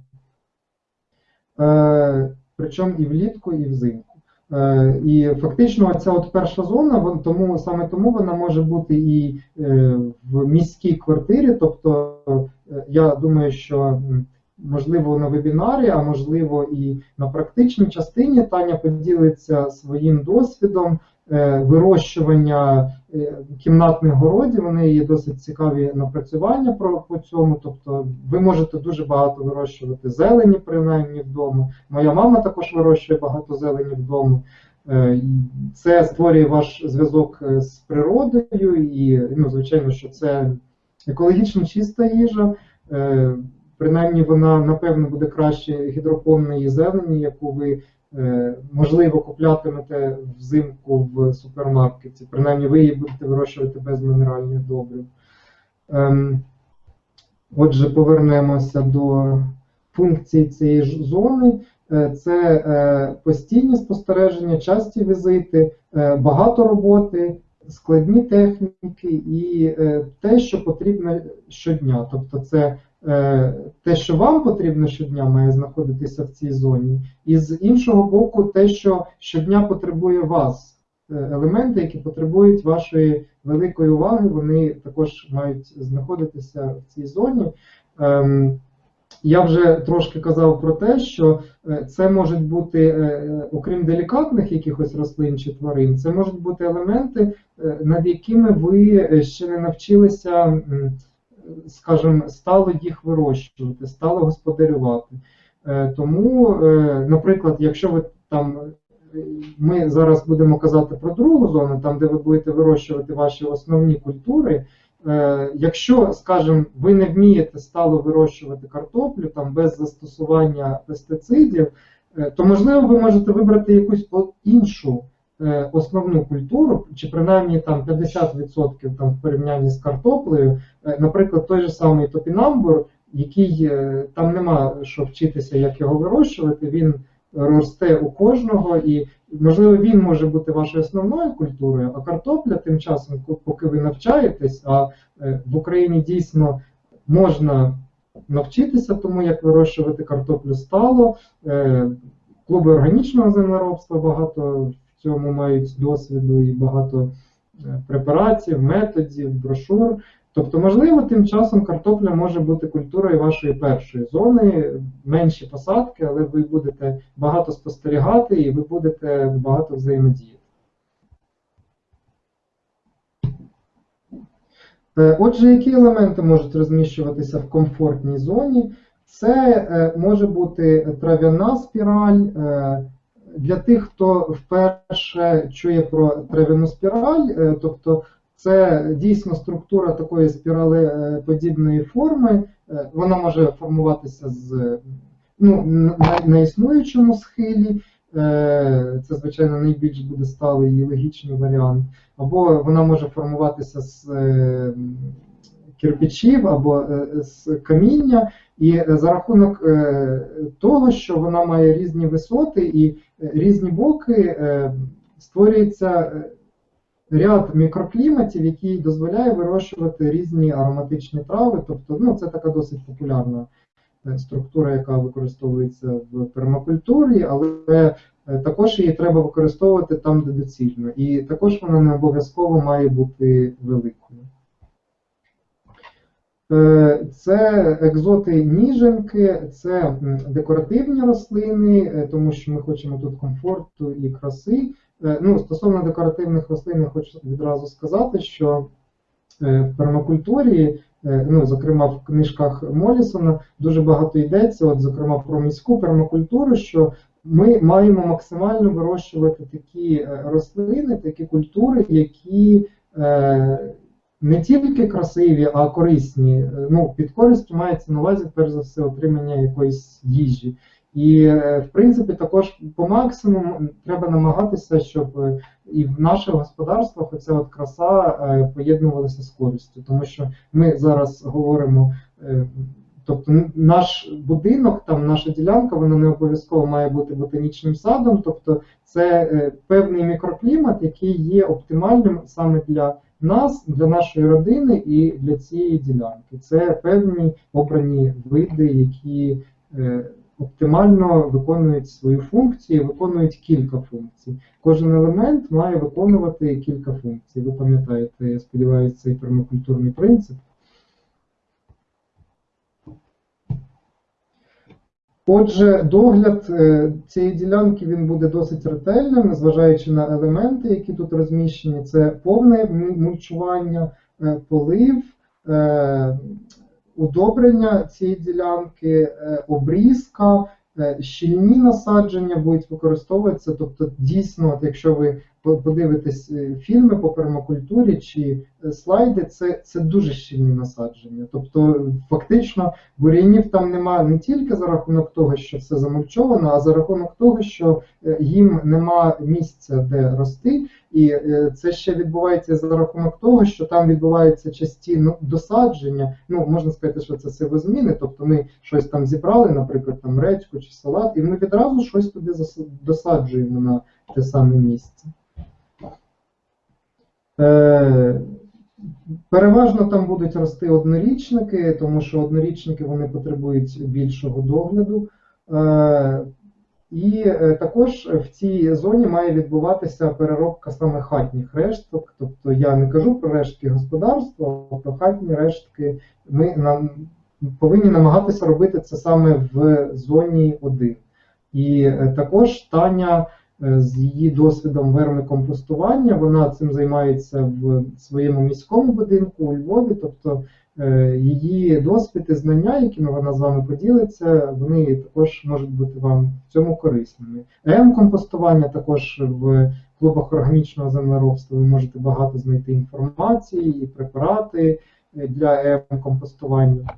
Е, Причому і влітку, і взимку. Е, І фактично ця от перша зона, тому саме тому вона може бути і в міській квартирі. Тобто, я думаю, що можливо на вебінарі, а можливо і на практичній частині Таня поділиться своїм досвідом е, вирощування е, кімнатних городів. Неї є досить цікаві напрацювання по цьому. Тобто, ви можете дуже багато вирощувати зелені, принаймні вдома. Моя мама також вирощує багато зелені вдома. Е, Це створює ваш зв'язок з природою, і ну, звичайно, що це екологічно чиста їжа. Принаймні вона, напевно, буде краще гідропонної зелені, яку ви, е, можливо, куплятимете взимку в супермаркеті. Принаймні ви її будете вирощувати без мінеральних добрив. Ем, Отже, повернемося до функції цієї зони. Е, Це е, постійні спостереження, часті візити, багато роботи, складні техніки і те, що потрібно щодня. Тобто, це те, що вам потрібно щодня, має знаходитися в цій зоні, і з іншого боку, те, що щодня потребує вас. Е, Елементи, які потребують вашої великої уваги, вони також мають знаходитися в цій зоні. Ем, я вже трошки казав про те, що е, це можуть бути, е, окрім делікатних якихось рослин чи тварин, це можуть бути елементи, е, над якими ви е, ще не навчилися, скажімо, стало їх вирощувати, стало господарювати. Е, Тому, е, наприклад, якщо ви там, е, ми зараз будемо казати про другу зону, там, де ви будете вирощувати ваші основні культури. Якщо, скажімо, ви не вмієте стало вирощувати картоплю там без застосування пестицидів, то можливо ви можете вибрати якусь іншу основну культуру, чи принаймні там 50% там в порівнянні з картоплею, Е, наприклад, той же самий топінамбур, який е, там нема що вчитися, як його вирощувати, він росте у кожного, і можливо він може бути вашою основною культурою, а картопля тим часом, поки ви навчаєтесь, а е, в Україні дійсно можна навчитися тому, як вирощувати картоплю стало. Е, Клуби органічного землеробства багато цьому мають досвіду і багато е, препаратів, методів, брошур. Тобто, можливо, тим часом картопля може бути культурою вашої першої зони, менші посадки, але ви будете багато спостерігати і ви будете багато взаємодіяти. Е, Отже, які елементи можуть розміщуватися в комфортній зоні? Це е, може бути трав'яна спіраль. Е, Для тих, хто вперше чує про трав'яну спіраль, е, тобто Це дійсно структура такої спіралеподібної форми. Е, Вона може формуватися з ну, на, на існуючому схилі. Е, Це, звичайно, найбільш буде сталий і логічний варіант. Або вона може формуватися з е, кирпичів або е, з каміння, і за рахунок е, того, що вона має різні висоти і е, різні боки, е, створюється ряд мікрокліматів, який дозволяє вирощувати різні ароматичні трави. Тобто, ну, це така досить популярна структура, яка використовується в пермакультурі, але також її треба використовувати там, де доцільно. І також вона не обов'язково має бути великою. Е, Це екзоти ніженки, це декоративні рослини, е, тому що ми хочемо тут комфорту і краси. Е, Ну, стосовно декоративних рослин, я хочу відразу сказати, що в пермакультурі, ну, зокрема в книжках Молісона, дуже багато йдеться, от, зокрема про міську пермакультуру, що ми маємо максимально вирощувати такі рослини, такі культури, які не тільки красиві, а корисні. Е, Ну, під користю мається на увазі, перш за все, отримання якоїсь їжі. І, е, в принципі, також по максимуму треба намагатися, щоб е, і в наших господарствах оця от краса поєднувалася з користю. Тому що ми зараз говоримо, тобто наш будинок, там наша ділянка, вона не обов'язково має бути ботанічним садом, тобто це певний мікроклімат, який є оптимальним саме для нас, для нашої родини і для цієї ділянки. Це певні обрані види, які е, оптимально виконують свою функцію, виконують кілька функцій. Кожен елемент має виконувати кілька функцій. Ви пам'ятаєте, я сподіваюся, цей пермакультурний принцип. Отже, догляд е, цієї ділянки він буде досить ретельним, незважаючи на елементи, які тут розміщені. Це повне мульчування, е, полив, е, удобрення цієї ділянки, обрізка, щільні насадження будуть використовуватися. Тобто, дійсно, якщо ви подивитесь е, фільми по пермакультурі чи е, слайди, це, це дуже щільні насадження. Тобто, фактично, бур'янів там немає не тільки за рахунок того, що все замульчовано, а за рахунок того, що е, їм нема місця, де рости, і це ще відбувається за рахунок того, що там відбувається часті ну, досадження. Ну можна сказати, що це сивозміни. Тобто ми щось там зібрали, наприклад, там редьку чи салат, і ми відразу щось туди досаджуємо на те саме місце. Е, Переважно там будуть рости однорічники, тому що однорічники вони потребують більшого догляду. Е, І е, також в цій зоні має відбуватися переробка саме хатніх решток. Тобто я не кажу про рештки господарства, а про хатні рештки. Ми нам повинні намагатися робити це саме в зоні 1. І також Таня з її досвідом вермикомпостування, вона цим займається в своєму міському будинку у Львові. Тобто е, її досвід і знання, якими вона з вами поділиться, вони також можуть бути вам в цьому корисними. М-компостування також в клубах органічного землеробства ви можете багато знайти інформації і препарати е, для М-компостування.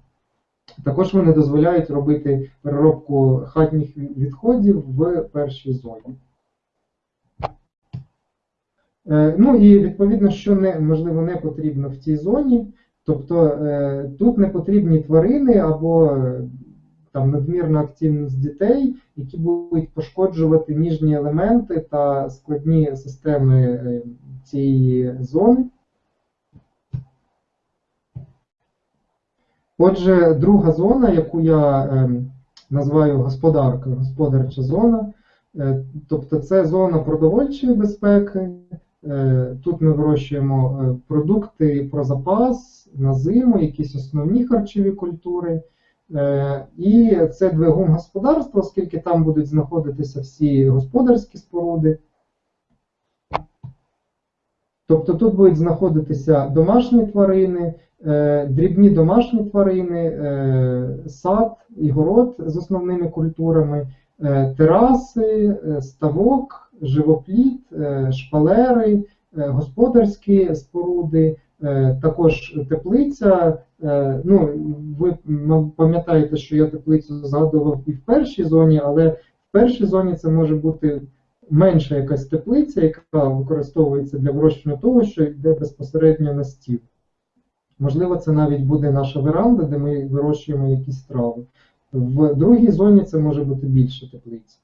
Також вони дозволяють робити переробку хатніх відходів в першій зоні. Е, Ну і відповідно, що не, можливо не потрібно в цій зоні. Тобто е, тут не потрібні тварини або е, там надмірна активність дітей, які будуть пошкоджувати ніжні елементи та складні системи цієї зони. Отже, друга зона, яку я називаю господарка, господарча зона, тобто це зона продовольчої безпеки. Е, Тут ми вирощуємо е, продукти про запас на зиму, якісь основні харчові культури. Е, І це двигун господарства, оскільки там будуть знаходитися всі господарські споруди. Тобто тут будуть знаходитися домашні тварини, дрібні домашні тварини, сад і город з основними культурами, тераси, ставок, живопліт, е, шпалери, е, господарські споруди, е, також теплиця. Ну, ви пам'ятаєте, що я теплицю згадував і в першій зоні, але в першій зоні це може бути менша якась теплиця, яка використовується для вирощування того, що йде безпосередньо на стіл. Можливо, це навіть буде наша веранда, де ми вирощуємо якісь трави. В другій зоні це може бути більше теплиць.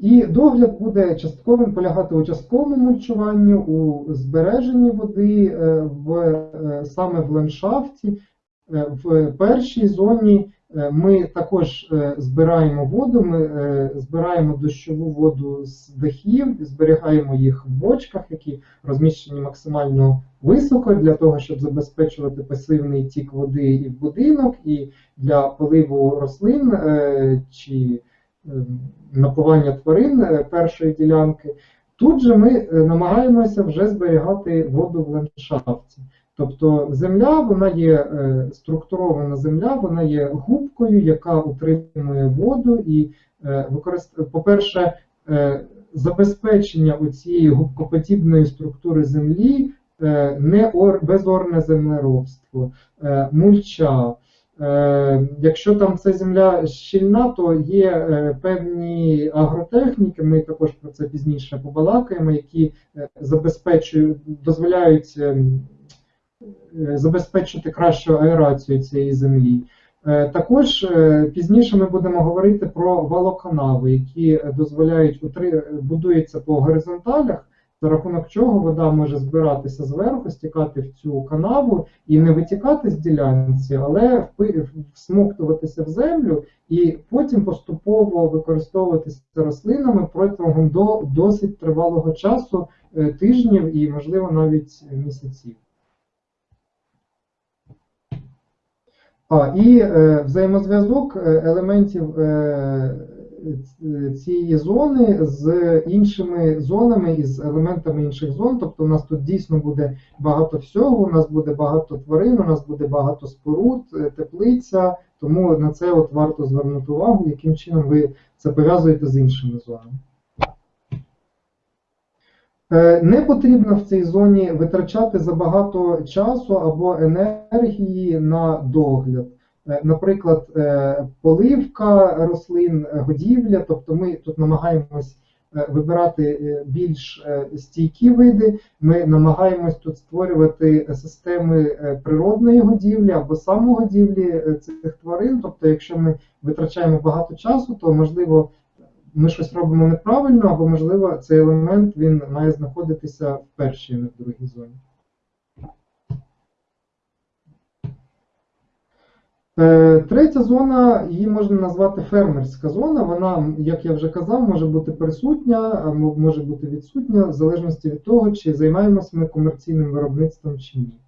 І догляд буде частковим полягати у частковому мульчуванні, у збереженні води е, в, е, саме в ландшафті. Е, В першій зоні ми також збираємо воду, ми збираємо дощову воду з дахів, зберігаємо їх в бочках, які розміщені максимально високо для того, щоб забезпечувати пасивний тік води і в будинок, і для поливу рослин чи напування тварин е, першої ділянки. Тут же ми е, намагаємося вже зберігати воду в ландшафті. Тобто земля, вона є е, структурована земля, вона є губкою, яка утримує воду і, використ... по-перше, забезпечення цієї губкоподібної структури землі не ор... безорне землеробство, мульча. Е, Якщо там ця земля щільна, то є е, певні агротехніки, ми також про це пізніше побалакаємо, які е, забезпечують, дозволяють ем, забезпечити кращу аерацію цієї землі. Також пізніше ми будемо говорити про валоканави, які дозволяють будуються по горизонталях, за рахунок чого вода може збиратися зверху, стікати в цю канаву і не витікати з ділянці, але всмоктуватися в землю і потім поступово використовуватися рослинами протягом до досить тривалого часу, е, тижнів і, можливо, навіть місяців. А, і е, взаємозв'язок е, елементів е, цієї зони з іншими зонами і з елементами інших зон. Тобто у нас тут дійсно буде багато всього, у нас буде багато тварин, у нас буде багато споруд, е, теплиця. Тому на це от варто звернути увагу, яким чином ви це пов'язуєте з іншими зонами. Е, Не потрібно в цій зоні витрачати забагато часу або енергії на догляд. Е, Наприклад, е, поливка рослин, е, годівля, тобто ми тут намагаємось вибирати більш стійкі види, ми намагаємось тут створювати системи природної годівлі або самогодівлі цих тварин. Тобто, якщо ми витрачаємо багато часу, то можливо ми щось робимо неправильно, або, можливо, цей елемент він має знаходитися в першій, не в другій зоні. Третя зона, її можна назвати фермерська зона. Вона, як я вже казав, може бути присутня, може бути відсутня, в залежності від того, чи займаємося ми комерційним виробництвом чи ні.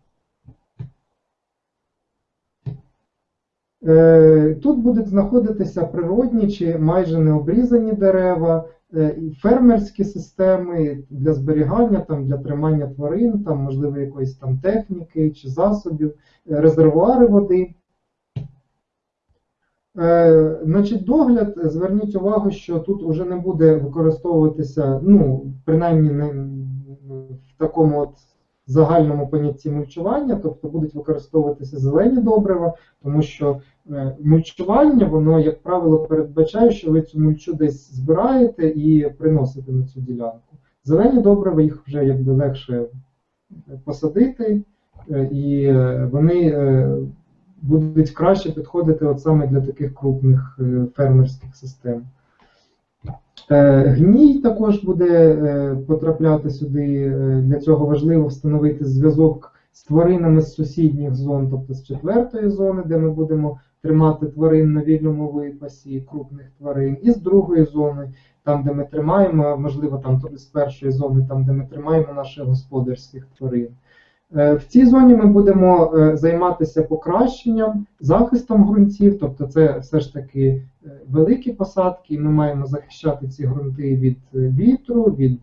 Е, Тут будуть знаходитися природні чи майже необрізані дерева, е, фермерські системи для зберігання, там, для тримання тварин, там, можливо, якоїсь там техніки чи засобів, е, резервуари води. Е, Значить, догляд, зверніть увагу, що тут уже не буде використовуватися, ну, принаймні не в такому от загальному понятті мульчування, тобто будуть використовуватися зелені добрива, тому що е, мульчування, воно, як правило, передбачає, що ви цю мульчу десь збираєте і приносите на цю ділянку. Зелені добрива їх вже якби легше посадити, е, і е, вони будуть краще підходити от саме для таких крупних е, фермерських систем. Е, Гній також буде е, потрапляти сюди. Для цього важливо встановити зв'язок з тваринами з сусідніх зон, тобто з четвертої зони, де ми будемо тримати тварин на вільному випасі, крупних тварин, і з другої зони, там, де ми тримаємо, можливо, там з першої зони, там, де ми тримаємо наших господарських тварин. Е, В цій зоні ми будемо е, займатися покращенням, захистом ґрунтів, тобто це все ж таки е, великі посадки, і ми маємо захищати ці ґрунти від вітру, від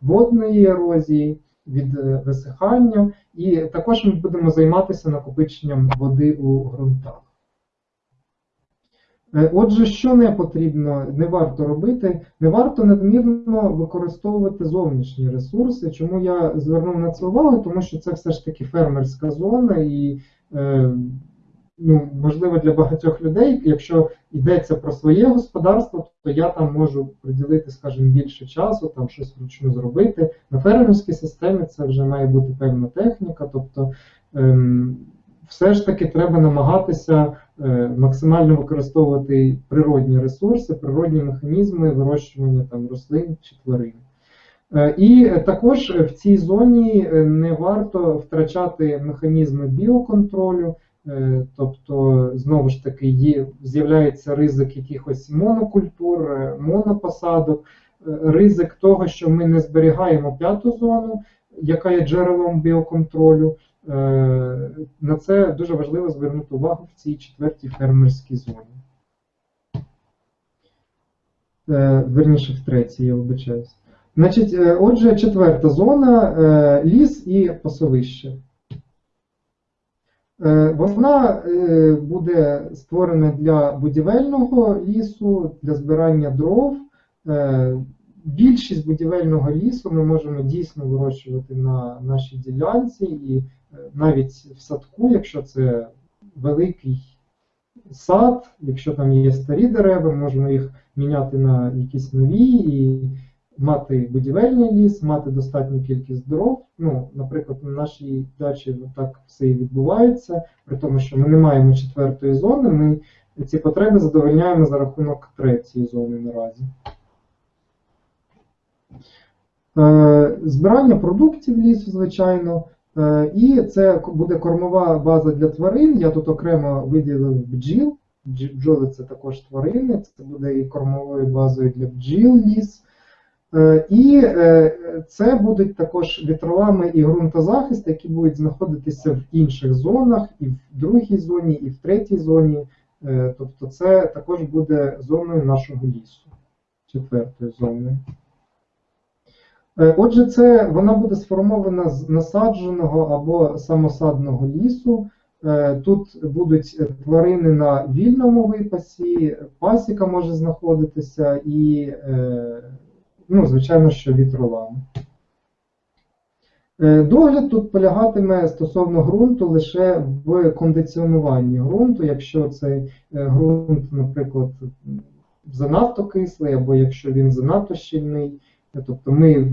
водної ерозії, від висихання, і також ми будемо займатися накопиченням води у ґрунтах. Е, Отже, що не потрібно, не варто робити, не варто надмірно використовувати зовнішні ресурси. Чому я звернув на це увагу? Тому що це все ж таки фермерська зона, і е, ну, можливо для багатьох людей, якщо йдеться про своє господарство, то я там можу приділити, скажімо, більше часу, там щось вручну зробити. На фермерській системі це вже має бути певна техніка, тобто ем, все ж таки треба намагатися максимально використовувати природні ресурси, природні механізми вирощування там рослин чи тварин. Е, І також в цій зоні е, не варто втрачати механізми біоконтролю, е, тобто, знову ж таки, з'являється ризик якихось монокультур, е, монопосадок, е, ризик того, що ми не зберігаємо п'яту зону, яка є джерелом біоконтролю. Е, На це дуже важливо звернути увагу в цій четвертій фермерській зоні. Е, Верніше, в третій, я вибачаюсь. Значить, е, отже, четверта зона ліс і пасовище. Вона буде створена для будівельного лісу, для збирання дров. Більшість будівельного лісу ми можемо дійсно вирощувати на нашій ділянці, і навіть в садку, якщо це великий сад, якщо там є старі дерева, можемо їх міняти на якісь нові і мати будівельний ліс, мати достатню кількість дров. Ну, наприклад, на нашій дачі так все і відбувається, при тому, що ми не маємо четвертої зони, ми ці потреби задовольняємо за рахунок третьої зони наразі. Е, Збирання продуктів лісу, звичайно, і це буде кормова база для тварин. Я тут окремо виділив бджіл. Бджоли це також тварини, це буде і кормовою базою для бджіл ліс. Е, І е, це будуть також вітровами і ґрунтозахист, які будуть знаходитися в інших зонах, і в другій зоні, і в третій зоні. Е, Тобто це також буде зоною нашого лісу, четвертою зоною. Е, Отже, це вона буде сформована з насадженого або самосадного лісу. Е, Тут будуть тварини на вільному випасі, пасіка може знаходитися і, е, ну, звичайно, що вітролами. Догляд тут полягатиме стосовно ґрунту лише в кондиціонуванні ґрунту, якщо цей ґрунт, наприклад, занадто кислий, або якщо він занадто щільний. Тобто ми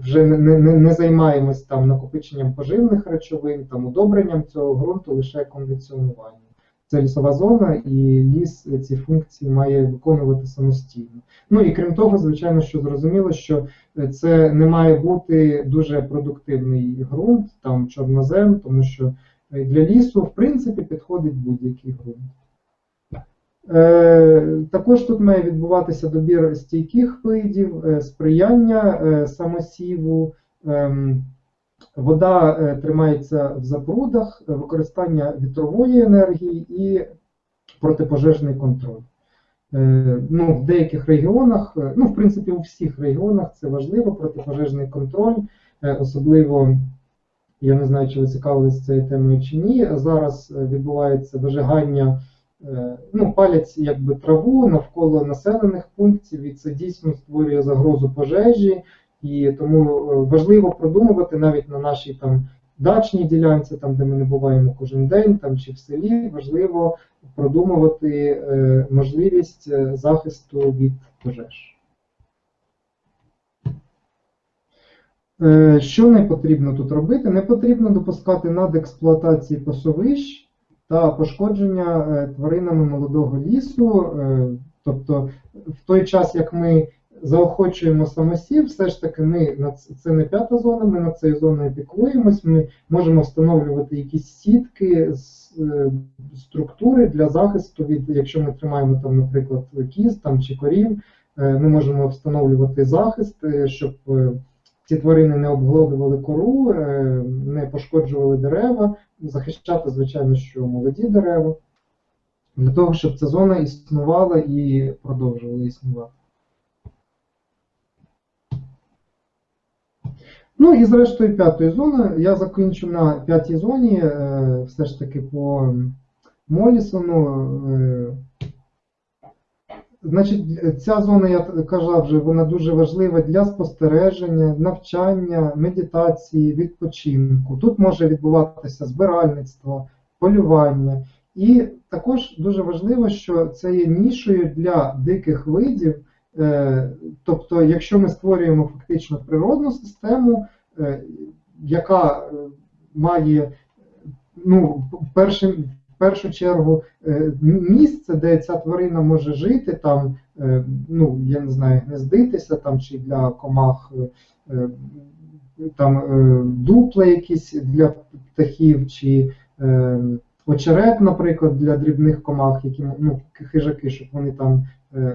вже не, не, не займаємось там накопиченням поживних речовин, там удобренням цього ґрунту, лише кондиціонуванням. Це лісова зона, і ліс ці функції має виконувати самостійно. Ну і крім того, звичайно, що зрозуміло, що це не має бути дуже продуктивний ґрунт, там чорнозем, тому що для лісу, в принципі, підходить будь-який ґрунт. Е, Також тут має відбуватися добір стійких видів, е, сприяння е, самосіву, ем, вода тримається в запрудах, використання вітрової енергії і протипожежний контроль. Ну, в деяких регіонах, ну, в принципі, у всіх регіонах це важливо, протипожежний контроль, особливо. Я не знаю, чи ви цікавились цією темою чи ні. Зараз відбувається вижигання ну, палять якби траву навколо населених пунктів, і це дійсно створює загрозу пожежі, і тому е, важливо продумувати навіть на нашій там дачній ділянці, там де ми не буваємо кожен день, там чи в селі, важливо продумувати е, можливість е, захисту від пожеж. Е, Що не потрібно тут робити? Не потрібно допускати надексплуатації пасовищ та пошкодження е, тваринами молодого лісу. Е, Тобто, в той час, як ми заохочуємо самосів, все ж таки ми на це не п'ята зона, ми над цією зоною піклуємось, ми можемо встановлювати якісь сітки е, структури для захисту від, якщо ми тримаємо там, наприклад, кіз там чи корів, ми можемо встановлювати захист, щоб ці тварини не обглодували кору, е, не пошкоджували дерева, захищати, звичайно, що молоді дерева, для того, щоб ця зона існувала і продовжувала існувати. Ну і зрештою п'ятої зони. Я закінчу на п'ятій зоні, е, все ж таки по Молісону. Значить, ця зона, я казав вже, вона дуже важлива для спостереження, навчання, медитації, відпочинку. Тут може відбуватися збиральництво, полювання. І також дуже важливо, що це є нішою для диких видів. Е, Тобто, якщо ми створюємо фактично природну систему, е, яка е, має ну, першим, першу чергу е, місце, де ця тварина може жити, там, е, ну, я не знаю, гнездитися там, чи для комах е, там, дупла якісь для птахів, чи очерет, наприклад, для дрібних комах, які ну, хижаки, щоб вони там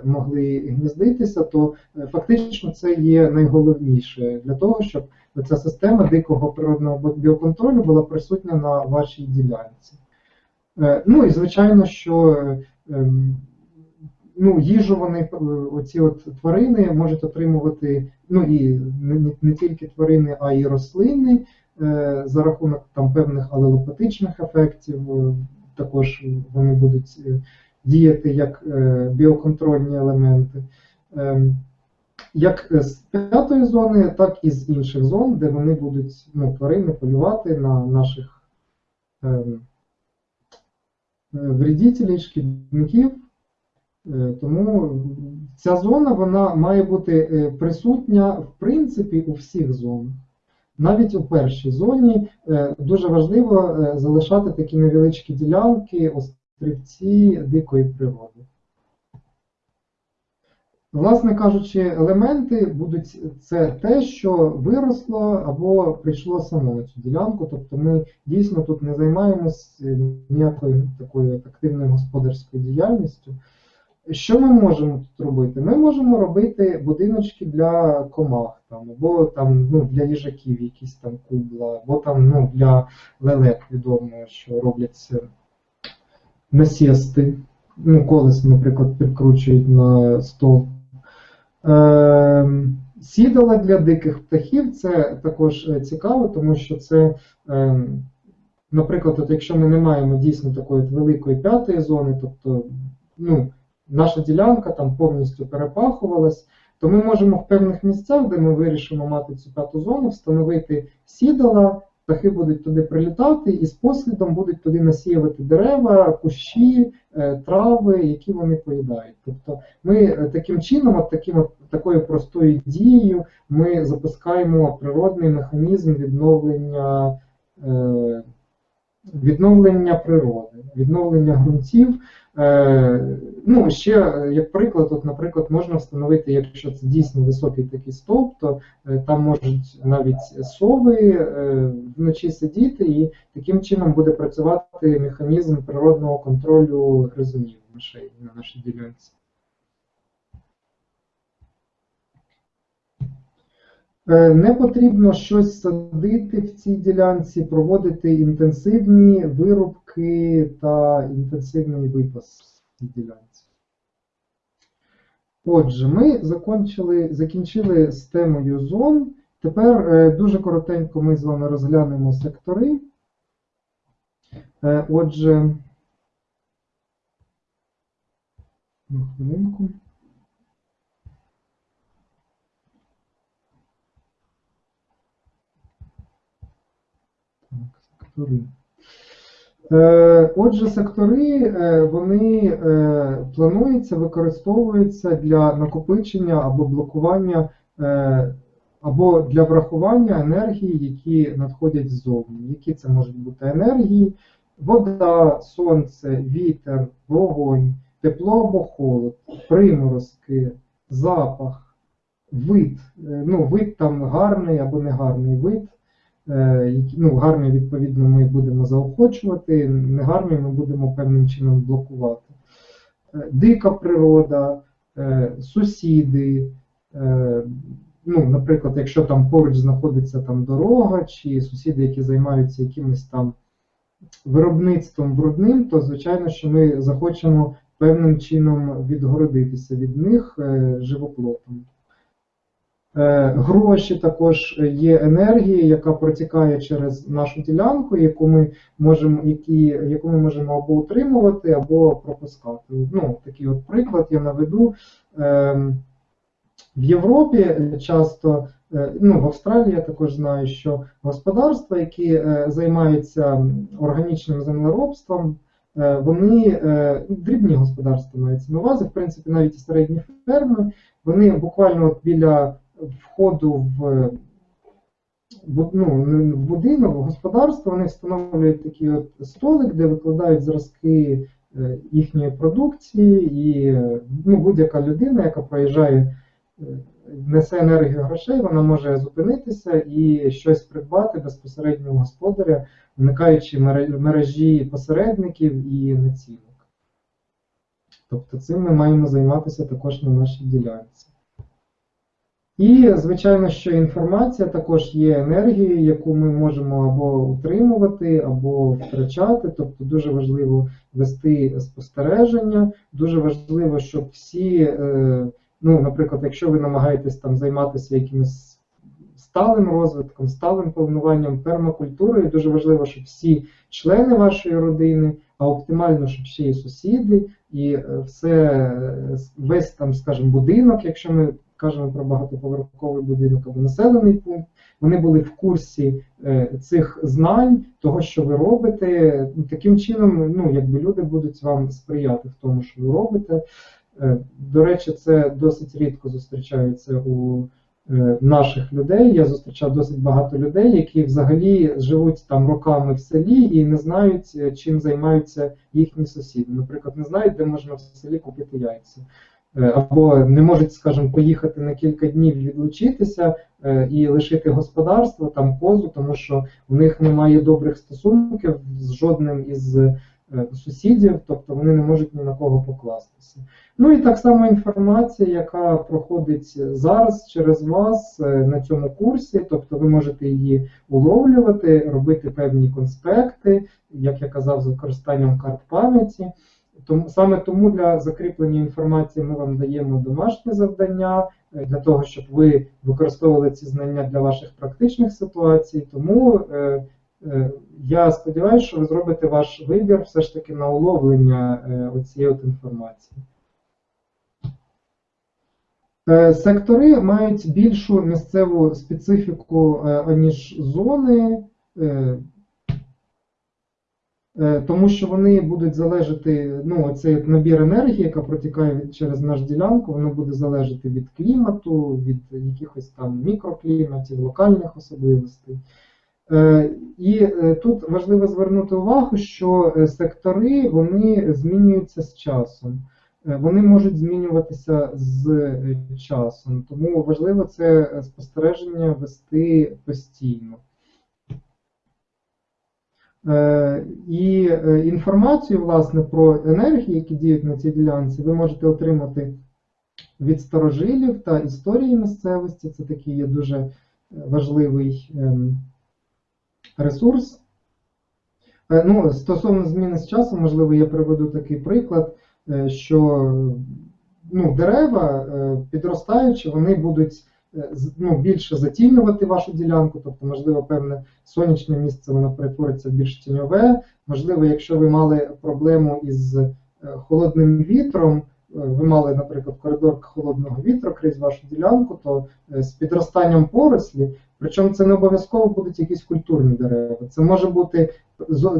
могли гніздитися, то фактично це є найголовніше для того, щоб ця система дикого природного біоконтролю була присутня на вашій ділянці. Е, Ну і звичайно, що ем, ну, їжу вони, е, оці от тварини можуть отримувати, ну і не, не- тільки тварини, а й рослини е, за рахунок там певних алелопатичних ефектів. Також вони будуть діяти як біоконтрольні елементи. Ем, Як з п'ятої зони, так і з інших зон, де вони будуть ну, тварини полювати на наших ем, вредителів, шкідників. Е, Тому ця зона вона має бути е, присутня в принципі у всіх зонах. Навіть у першій зоні е, дуже важливо е, залишати такі невеличкі ділянки, острівці дикої природи. Власне кажучи, елементи будуть це те, що виросло або прийшло само на цю ділянку. Тобто ми дійсно тут не займаємось е, ніякою такою активною господарською діяльністю. Що ми можемо тут робити? Ми можемо робити будиночки для комах, там, або там, ну, для їжаків якісь там кубла, або там, ну, для лелек відомо, що робляться насісти. Ну, колесо, наприклад, підкручують на стол. Е, сідала для диких птахів це також е, цікаво, тому що це, е, наприклад, от якщо ми не маємо дійсно такої великої п'ятої зони, тобто ну, наша ділянка там повністю перепахувалась, то ми можемо в певних місцях, де ми вирішимо мати цю п'яту зону, встановити сідала, птахи будуть туди прилітати і з послідом будуть туди насіювати дерева, кущі, е, трави, які вони поїдають. Тобто ми е, таким чином, от таким, от, такою простою дією, ми запускаємо природний механізм відновлення. Е, Відновлення природи, відновлення ґрунтів. Е, ну, ще як приклад, от, наприклад, можна встановити, якщо це дійсно високий такий стовп, то е, там можуть навіть сови е, вночі сидіти, і таким чином буде працювати механізм природного контролю гризунів на нашій ділянці. Не потрібно щось садити в цій ділянці, проводити інтенсивні вирубки та інтенсивний випас в ділянці. Отже, ми закончили, закінчили з темою зон. Тепер е, дуже коротенько ми з вами розглянемо сектори. Е, Отже, одну хвилинку. Так, сектори. Е, Отже, сектори е, вони е, плануються, використовуються для накопичення або блокування, або для врахування енергії, які надходять ззовні. Які це можуть бути енергії? Вода, сонце, вітер, вогонь, тепло або холод, приморозки, запах, вид. Ну, вид там гарний або негарний вид. Е, ну, гарний, відповідно, ми будемо заохочувати, негарний ми будемо певним чином блокувати. Е, Дика природа, е, сусіди, ну, наприклад, якщо там поруч знаходиться там дорога, чи сусіди, які займаються якимось там виробництвом брудним, то звичайно, що ми захочемо певним чином відгородитися від них живоплотом. Е, Гроші також є енергія, яка протікає через нашу ділянку, яку ми можемо, які, яку ми можемо або утримувати, або пропускати. Ну, такий от приклад я наведу. Ем, В Європі часто, е, ну в Австралії я також знаю, що господарства, які е, займаються органічним землеробством, вони дрібні господарства мається на увазі, в принципі, навіть і середні ферми, вони буквально от біля входу в ну, в будинок, в господарство, вони встановлюють такий от столик, де викладають зразки е, їхньої продукції, і е, ну, будь-яка людина, яка проїжджає, е, несе енергію грошей, вона може зупинитися і щось придбати безпосередньо у господаря, уникаючи мережі посередників і націнок. Тобто цим ми маємо займатися також на нашій ділянці. І, звичайно, що інформація також є енергією, яку ми можемо або утримувати, або втрачати. Тобто дуже важливо вести спостереження, дуже важливо, щоб всі, е, ну, наприклад, якщо ви намагаєтесь там займатися якимось сталим розвитком, сталим плануванням пермакультурою, дуже важливо, щоб всі члени вашої родини, а оптимально, щоб ще і сусіди, і е, все, е, весь там, скажімо, будинок, якщо ми кажемо про багатоповерховий будинок або населений пункт, вони були в курсі е, цих знань, того, що ви робите. Ну, Таким чином, ну, якби люди будуть вам сприяти в тому, що ви робите. Е, До речі, це досить рідко зустрічається у е, наших людей. Я зустрічав досить багато людей, які взагалі живуть там роками в селі і не знають, чим займаються їхні сусіди. Наприклад, не знають, де можна в селі купити яйця. Е, Або не можуть, скажімо, поїхати на кілька днів відлучитися е, і лишити господарство, там позу, тому що в них немає добрих стосунків з жодним із е, сусідів, тобто вони не можуть ні на кого покластися. Ну і так само інформація, яка проходить зараз через вас на цьому курсі, тобто ви можете її уловлювати, робити певні конспекти, як я казав, з використанням карт пам'яті. Тому саме тому для закріплення інформації ми вам даємо домашнє завдання е, для того, щоб ви використовували ці знання для ваших практичних ситуацій. Тому е, е, я сподіваюся, що ви зробите ваш вибір все ж таки на уловлення е, оцієї от інформації. Е, Сектори мають більшу місцеву специфіку, е, аніж зони. Е, Тому що вони будуть залежати, ну, цей набір енергії, яка протікає через наш ділянку, воно буде залежати від клімату, від якихось там мікрокліматів, локальних особливостей. Е, І е, тут важливо звернути увагу, що сектори вони змінюються з часом. Вони можуть змінюватися з часом, тому важливо це спостереження вести постійно. Е, І е, інформацію, власне, про енергії, які діють на цій ділянці, ви можете отримати від старожилів та історії місцевості. Це такий є дуже е, важливий ем, ресурс. Ну, стосовно зміни з часу, можливо, я приведу такий приклад, що ну, дерева, підростаючи, вони будуть ну, більше затінювати вашу ділянку, тобто, можливо, певне сонячне місце воно перетвориться в більш тіньове. Можливо, якщо ви мали проблему із е, холодним вітром, е, ви мали, наприклад, коридор холодного вітру крізь вашу ділянку, то е, з підростанням порослі, причому це не обов'язково будуть якісь культурні дерева. Це може бути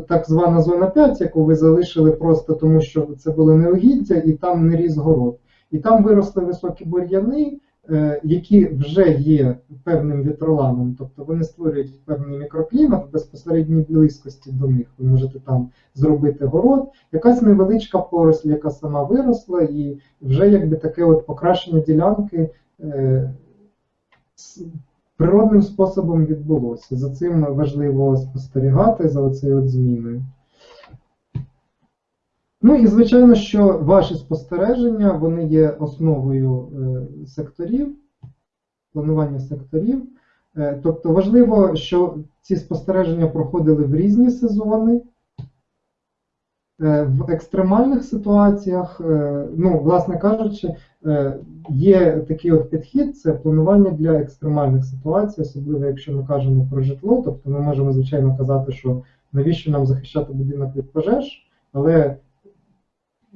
так звана зона 5, яку ви залишили просто тому, що це було неугіддя, і там не ріс город. І там виросли високі бур'яни, е, які вже є певним вітроланом, тобто вони створюють певний мікроклімат в безпосередній близькості до них. Ви можете там зробити город, якась невеличка поросль, яка сама виросла, і вже якби таке от покращення ділянки е, природним способом відбулося. За цим важливо спостерігати за оцею от зміною. Ну і звичайно, що ваші спостереження вони є основою е, секторів, планування секторів. Е, Тобто важливо, що ці спостереження проходили в різні сезони. Е, В екстремальних ситуаціях, ну, власне кажучи, є такий от підхід, це планування для екстремальних ситуацій, особливо якщо ми кажемо про житло, тобто ми можемо, звичайно, казати, що навіщо нам захищати будинок від пожеж, але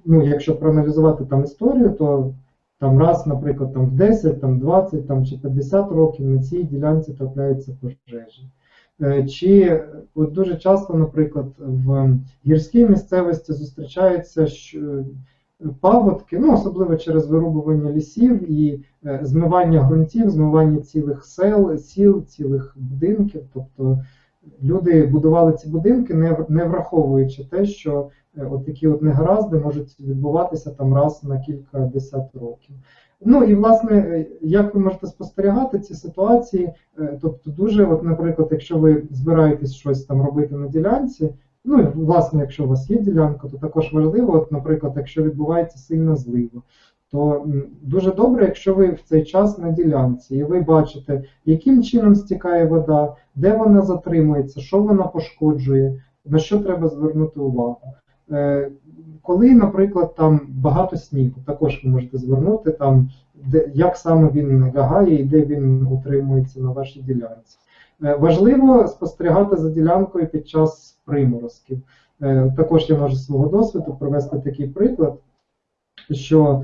ну, якщо проаналізувати там історію, то там раз, наприклад, там в 10, там 20 там, чи 50 років на цій ділянці трапляються пожежі. Е, Чи от дуже часто, наприклад, в гірській місцевості зустрічаються е, паводки, ну особливо через вирубування лісів і е, змивання ґрунтів, змивання цілих сел, сіл, цілих будинків. Тобто люди будували ці будинки, не, враховуючи те, що от такі от негаразди можуть відбуватися там раз на кілька десят років. Ну і власне, е, як ви можете спостерігати ці ситуації, е, тобто дуже, от, наприклад, якщо ви збираєтесь щось там робити на ділянці, ну і власне, якщо у вас є ділянка, то також важливо, от, наприклад, якщо відбувається сильна злива, то дуже добре, якщо ви в цей час на ділянці, і ви бачите, яким чином стікає вода, де вона затримується, що вона пошкоджує, на що треба звернути увагу. Е, Коли, наприклад, там багато снігу, також ви можете звернути там, де, як саме він лягає і де він утримується на вашій ділянці. Е, Важливо спостерігати за ділянкою під час приморозків. Е, Також я можу з свого досвіду провести такий приклад, що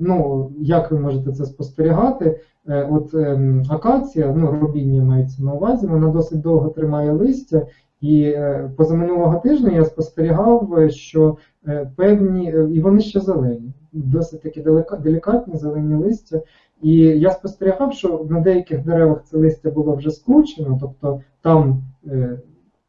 ну, як ви можете це спостерігати, от ем, акація, ну, робіння мається на увазі, вона досить довго тримає листя, і е, позаминулого тижня я спостерігав, що е, певні, е, і вони ще зелені, досить такі делікатні зелені листя. І я спостерігав, що на деяких деревах це листя було вже скручено, тобто там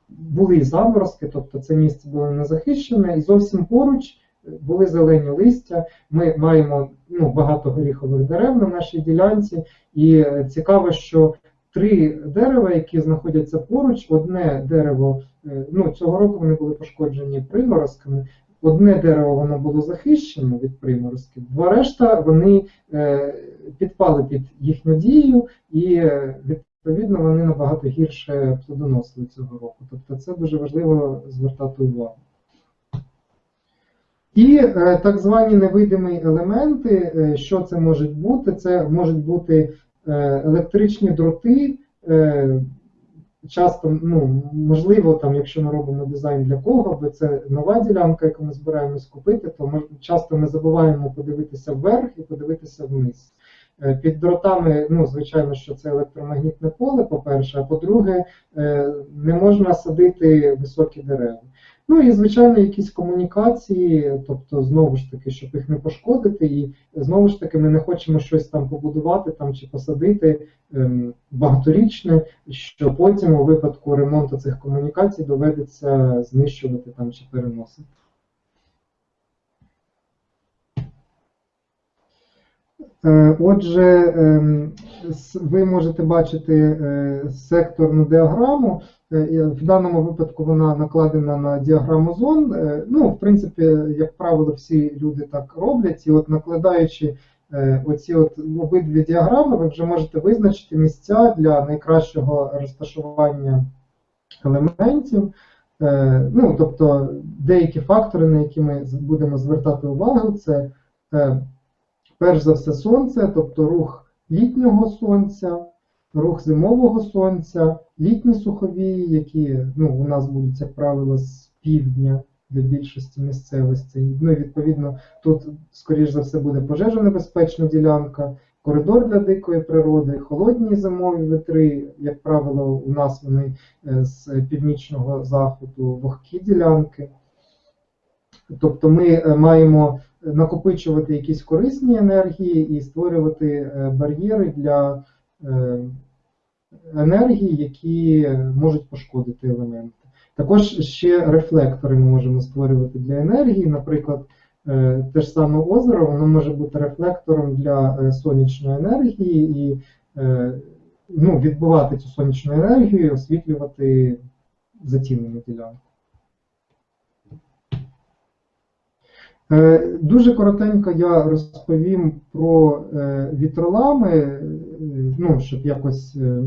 були заморозки, тобто це місце було не захищене, і зовсім поруч були зелені листя. Ми маємо ну, багато горіхових дерев на нашій ділянці, і цікаво, що три дерева, які знаходяться поруч, одне дерево, е, ну цього року вони були пошкоджені приморозками. Одне дерево воно було захищено від приморозків, два решта вони е, підпали під їхню дію, і е, відповідно вони набагато гірше плодоносили цього року. Тобто це дуже важливо звертати увагу. І так звані невидимі елементи, що це можуть бути? Це можуть бути електричні дроти. Е, часто, ну, можливо, там, якщо ми робимо дизайн для кого, бо це нова ділянка, яку ми збираємось купити, то ми, часто ми забуваємо подивитися вверх і подивитися вниз. Е, Під дротами, ну, звичайно, що це електромагнітне поле, по-перше, а по-друге, е, не можна садити високі дерева. Ну і, звичайно, якісь комунікації, тобто, знову ж таки, щоб їх не пошкодити, і знову ж таки, ми не хочемо щось там побудувати там чи посадити ем, багаторічне, що потім у випадку ремонту цих комунікацій доведеться знищувати там чи переносити. Отже, ем, ви можете бачити е, секторну діаграму. Е, В даному випадку вона накладена на діаграму зон. Е, Ну, в принципі, як правило, всі люди так роблять. І от накладаючи е, оці от обидві діаграми, ви вже можете визначити місця для найкращого розташування елементів. Е, Ну, тобто деякі фактори, на які ми будемо звертати увагу, це е, перш за все сонце, тобто рух літнього сонця, рух зимового сонця, літні суховії, які ну, у нас будуть, як правило, з півдня для більшості місцевостей. Ну і відповідно тут, скоріш за все, буде пожежонебезпечна ділянка, коридор для дикої природи, холодні зимові вітри, як правило, у нас вони е, з північного заходу, вогкі ділянки. Тобто ми е, маємо накопичувати якісь корисні енергії і створювати е, бар'єри для е, енергії, які можуть пошкодити елементи. Також ще рефлектори ми можемо створювати для енергії. Наприклад, е, те ж саме озеро, воно може бути рефлектором для сонячної енергії і ну, відбивати цю сонячну енергію освітлювати затінену ділянку. Дуже коротенько я розповім про е, вітролами, е, ну, щоб якось е,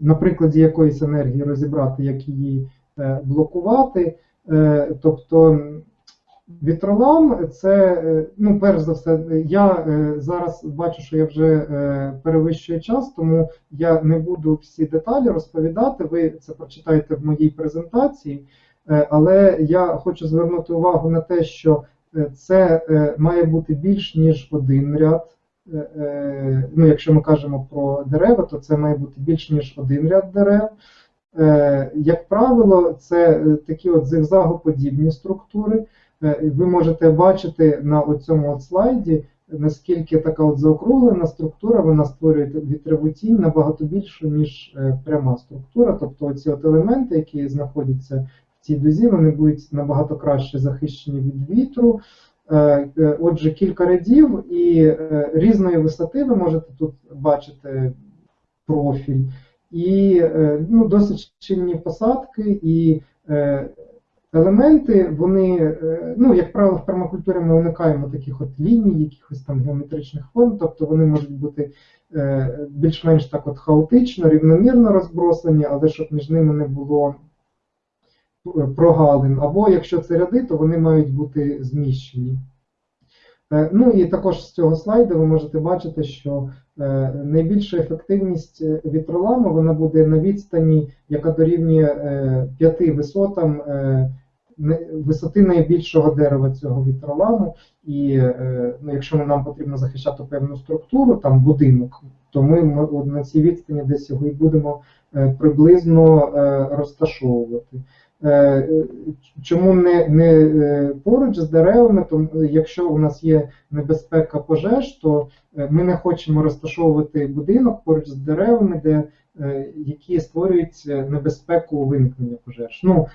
на прикладі якоїсь енергії розібрати, як її е, блокувати. Е, Тобто Вітролам це, е, ну, перш за все, я е, зараз бачу, що я вже е, перевищую час, тому я не буду всі деталі розповідати. Ви це прочитаєте в моїй презентації. Е, Але я хочу звернути увагу на те, що е, це е, має бути більш ніж один ряд. Е, е, Ну, якщо ми кажемо про дерева, то це має бути більш ніж один ряд дерев. Е, Як правило, це е, такі от зигзагоподібні структури. Е, Ви можете бачити на цьому слайді, наскільки така от заокруглена структура, вона створює вітрову тінь набагато більшу, ніж е, пряма структура. Тобто ці от елементи, які знаходяться цій дузі, вони будуть набагато краще захищені від вітру. Е, е, Отже, кілька рядів і е, різної висоти ви можете тут бачити профіль. І ну, досить щільні посадки, і елементи, вони, ну, як правило, в пермакультурі ми уникаємо таких от ліній, якихось там геометричних форм, тобто вони можуть бути більш-менш так от хаотично, рівномірно розбросані, але щоб між ними не було прогалин. Або якщо це ряди, то вони мають бути зміщені. Е, Ну і також з цього слайду ви можете бачити, що е, найбільша ефективність е, вітроламу вона буде на відстані, яка дорівнює е, п'яти висотам висоти найбільшого дерева цього вітроламу. І ну, якщо нам потрібно захищати певну структуру, там будинок, то ми на цій відстані десь його і будемо приблизно розташовувати. Е, Чому не, не е, поруч з деревами, то якщо у нас є небезпека пожеж, то е, ми не хочемо розташовувати будинок поруч з деревами, де, які створюють небезпеку виникнення пожеж. Ну,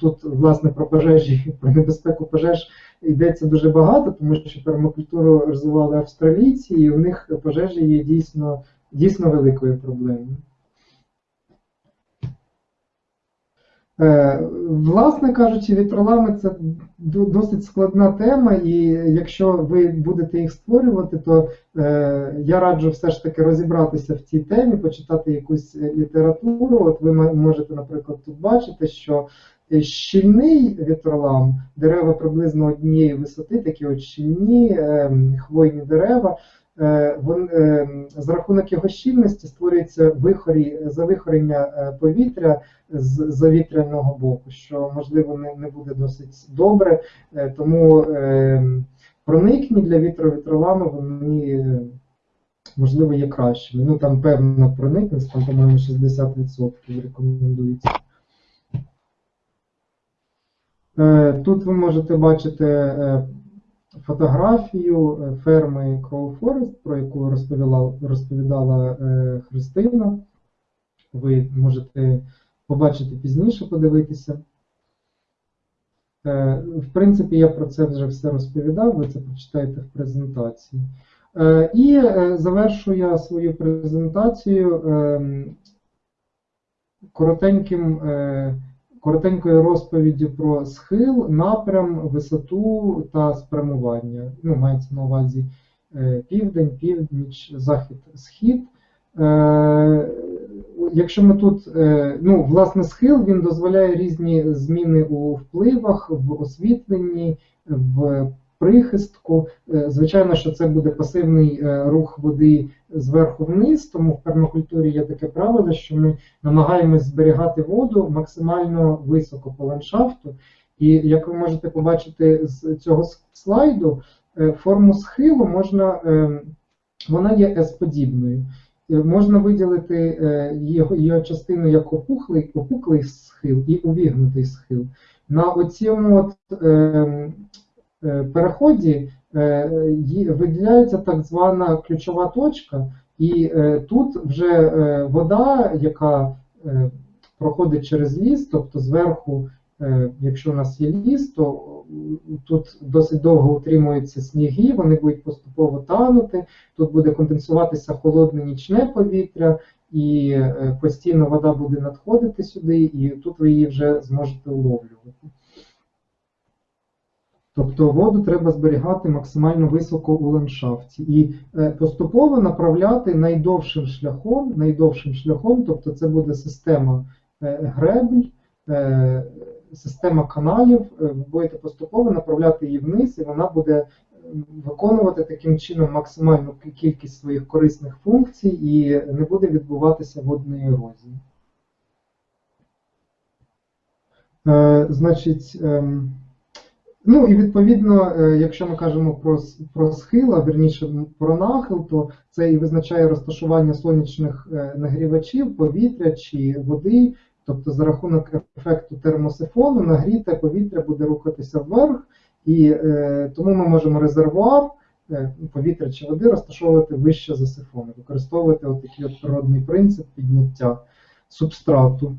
тут, власне, про пожежі, про небезпеку пожеж йдеться дуже багато, тому що пермакультуру розвивали австралійці, і у них пожежі є дійсно, дійсно великою проблемою. Е, Власне кажучи, вітролами це досить складна тема, і якщо ви будете їх створювати, то е, я раджу все ж таки розібратися в цій темі, почитати якусь е, літературу. От ви можете, наприклад, тут бачити, що е, щільний вітролам, дерева приблизно однієї висоти, такі от щільні е, хвойні дерева. Е, е, За рахунок його щільності створюється вихорі, завихорення е, повітря з завітряного боку, що можливо не, буде досить добре, тому проникні для вітровітролами вони можливо є кращими. Ну там певна проникність, там, по-моєму, 60% рекомендується. Тут ви можете бачити фотографію е, ферми Crow Forest, про яку розповіла, розповідала е, Христина. Ви можете побачити пізніше, подивитися. Е, В принципі, я про це вже все розповідав, ви це прочитаєте в презентації. І завершу я свою презентацію ем, коротеньким, коротенькою розповіддю про схил, напрям, висоту та спрямування. Ну, мається на увазі е, південь, північ, захід, схід. Е, Якщо ми тут, е, ну, власне, схил він дозволяє різні зміни у впливах, в освітленні, в прихистку. Е, Звичайно, що це буде пасивний е, рух води зверху вниз, тому в пермакультурі є таке правило, що ми намагаємось зберігати воду максимально високо по ландшафту. І як ви можете побачити з цього слайду, е, форму схилу можна, вона є S-подібною. Е, Можна виділити його, частину як опухлий, опуклий схил і увігнутий схил. На оцьому от, е, е, переході е, виділяється так звана ключова точка, і е, тут вже е, вода, яка е, проходить через ліс, тобто зверху, е, якщо у нас є ліс, то е, тут досить довго утримуються сніги, вони будуть поступово танути, тут буде конденсуватися холодне нічне повітря, і е, постійно вода буде надходити сюди, і тут ви її вже зможете уловлювати. Тобто воду треба зберігати максимально високо у ландшафті і е, поступово направляти найдовшим шляхом, найдовшим шляхом, тобто це буде система е, гребль, е, система каналів, ви будете поступово направляти її вниз, і вона буде виконувати таким чином максимальну кількість своїх корисних функцій і не буде відбуватися водної ерозії. Значить, ем, ну і відповідно, е, якщо ми кажемо про, про схил, а вірніше про нахил, то це і визначає розташування сонячних е, нагрівачів, повітря чи води. Тобто за рахунок ефекту термосифону нагріте повітря буде рухатися вверх, і е, тому ми можемо резервуар е, повітря чи води розташовувати вище за сифон, використовувати отакий от природний принцип підняття субстрату.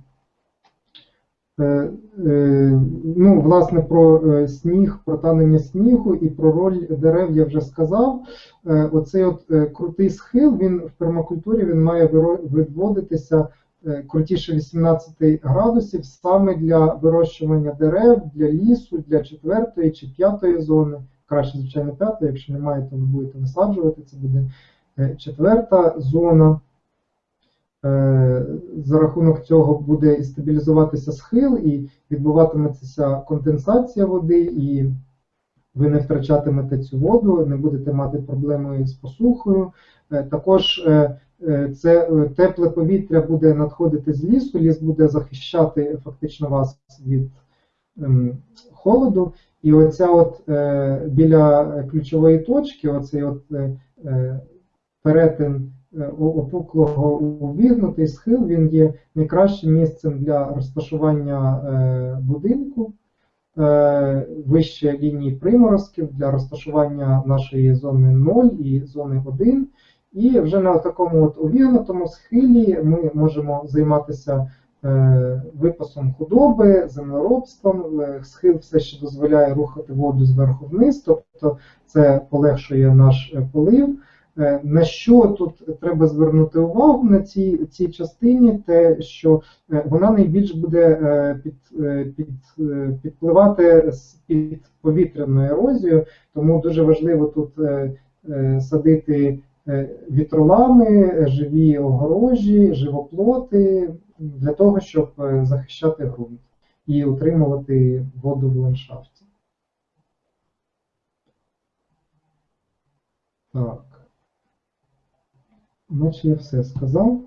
Е, е, Ну, власне, про е, сніг, про танення снігу і про роль дерев я вже сказав. Оцей от крутий схил, він в пермакультурі він має відводитися крутіше 18 градусів саме для вирощування дерев, для лісу, для четвертої чи п'ятої зони. Краще, звичайно, п'ятої, якщо немає, то ви будете висаджувати. Це буде четверта зона. Е, За рахунок цього буде стабілізуватися схил, і відбуватиметься конденсація води, і ви не втрачатимете цю воду, не будете мати проблеми з посухою. Е, Також е, це тепле повітря буде надходити з лісу, ліс буде захищати фактично вас від ем, холоду. І оця от біля ключової точки, оцей от перетин опуклого увігнутий схил, він є найкращим місцем для розташування е, будинку е, вище лінії приморозків для розташування нашої зони 0 і зони 1. І вже на такому от увігнутому схилі ми можемо займатися е, випасом худоби, землеробством. Е, Схил все ще дозволяє рухати воду зверху вниз, тобто це полегшує наш е, полив. Е, На що тут треба звернути увагу на цій, цій частині, те, що е, вона найбільш буде е, під, під, підпливати під повітряною ерозією, тому дуже важливо тут садити вітролами, живі огорожі, живоплоти для того, щоб захищати ґрунт і утримувати воду в ландшафті. Так. Наче я все сказав.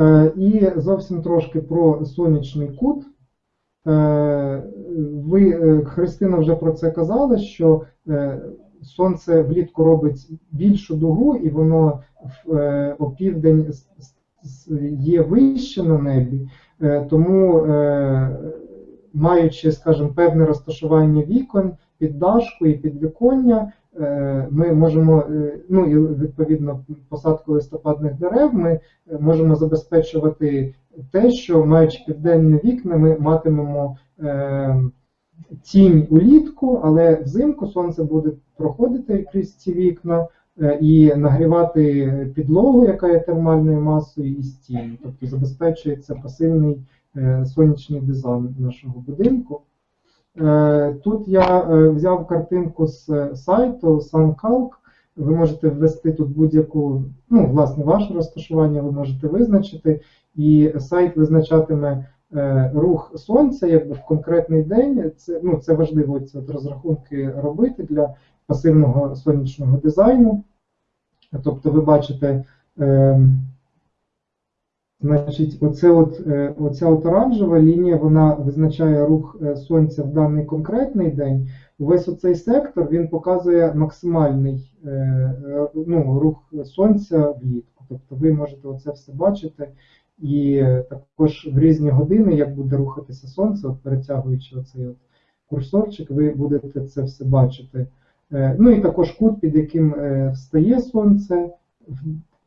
Е, І зовсім трошки про сонячний кут. Е, Ви, е, Христина вже про це казала, що сонце влітку робить більшу дугу, і воно в с- є вище на небі, тому, маючи, скажімо, певне розташування вікон, піддашку і підвіконня, ми можемо, е, ну і відповідно посадку листопадних дерев, ми е, можемо забезпечувати те, що маючи південні вікна, ми матимемо е, тінь улітку, але взимку сонце буде проходити крізь ці вікна е, і нагрівати підлогу, яка є термальною масою, і стіни. Тобто забезпечується пасивний е, сонячний дизайн нашого будинку. Е, Тут я е, взяв картинку з е, сайту SunCalc. Ви можете ввести тут будь-яку, ну, власне, ваше розташування ви можете визначити, і сайт визначатиме рух сонця якби в конкретний день. Це, ну, це важливо ці от розрахунки робити для пасивного сонячного дизайну. Тобто ви бачите, е, значить, оце от, е, оця от оранжева лінія, вона визначає рух е, сонця в даний конкретний день. Весь оцей сектор він показує максимальний е, ну, рух сонця влітку. Тобто ви можете оце все бачити. І також в різні години, як буде рухатися сонце, от перетягуючи оцей от курсорчик, ви будете це все бачити. Ну і також кут, під яким встає сонце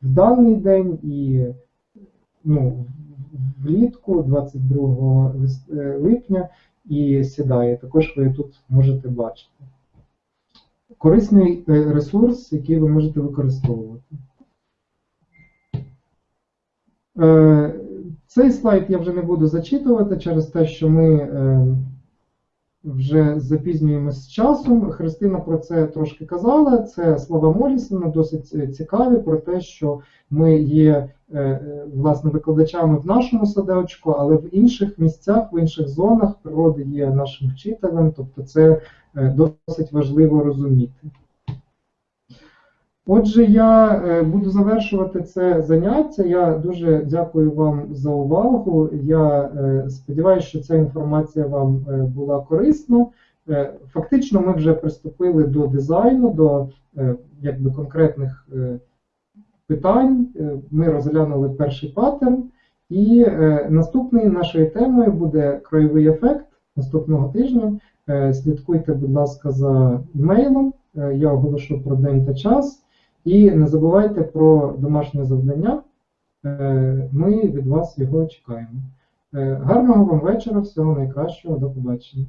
в даний день і ну, влітку 22 е, липня і сідає. Також ви тут можете бачити. Корисний е, ресурс, який ви можете використовувати. Е, Цей слайд я вже не буду зачитувати через те, що ми вже запізнюємось з часом. Христина про це трошки казала. Це слова Молісона, досить е, цікаві про те, що ми є е, е, власне викладачами в нашому садочку, але в інших місцях, в інших зонах природи є нашим вчителем, тобто це досить важливо розуміти. Отже, я е, буду завершувати це заняття. Я дуже дякую вам за увагу. Я е, сподіваюся, що ця інформація вам е, була корисна. Фактично, ми вже приступили до дизайну, до якби конкретних питань. Ми розглянули перший паттерн. І наступною нашою темою буде краєвий ефект наступного тижня. Слідкуйте, будь ласка, за імейлом. Е, Я оголошу про день та час. І не забувайте про домашнє завдання. Е, Ми від вас його чекаємо. Е, Гарного вам вечора, всього найкращого, до побачення.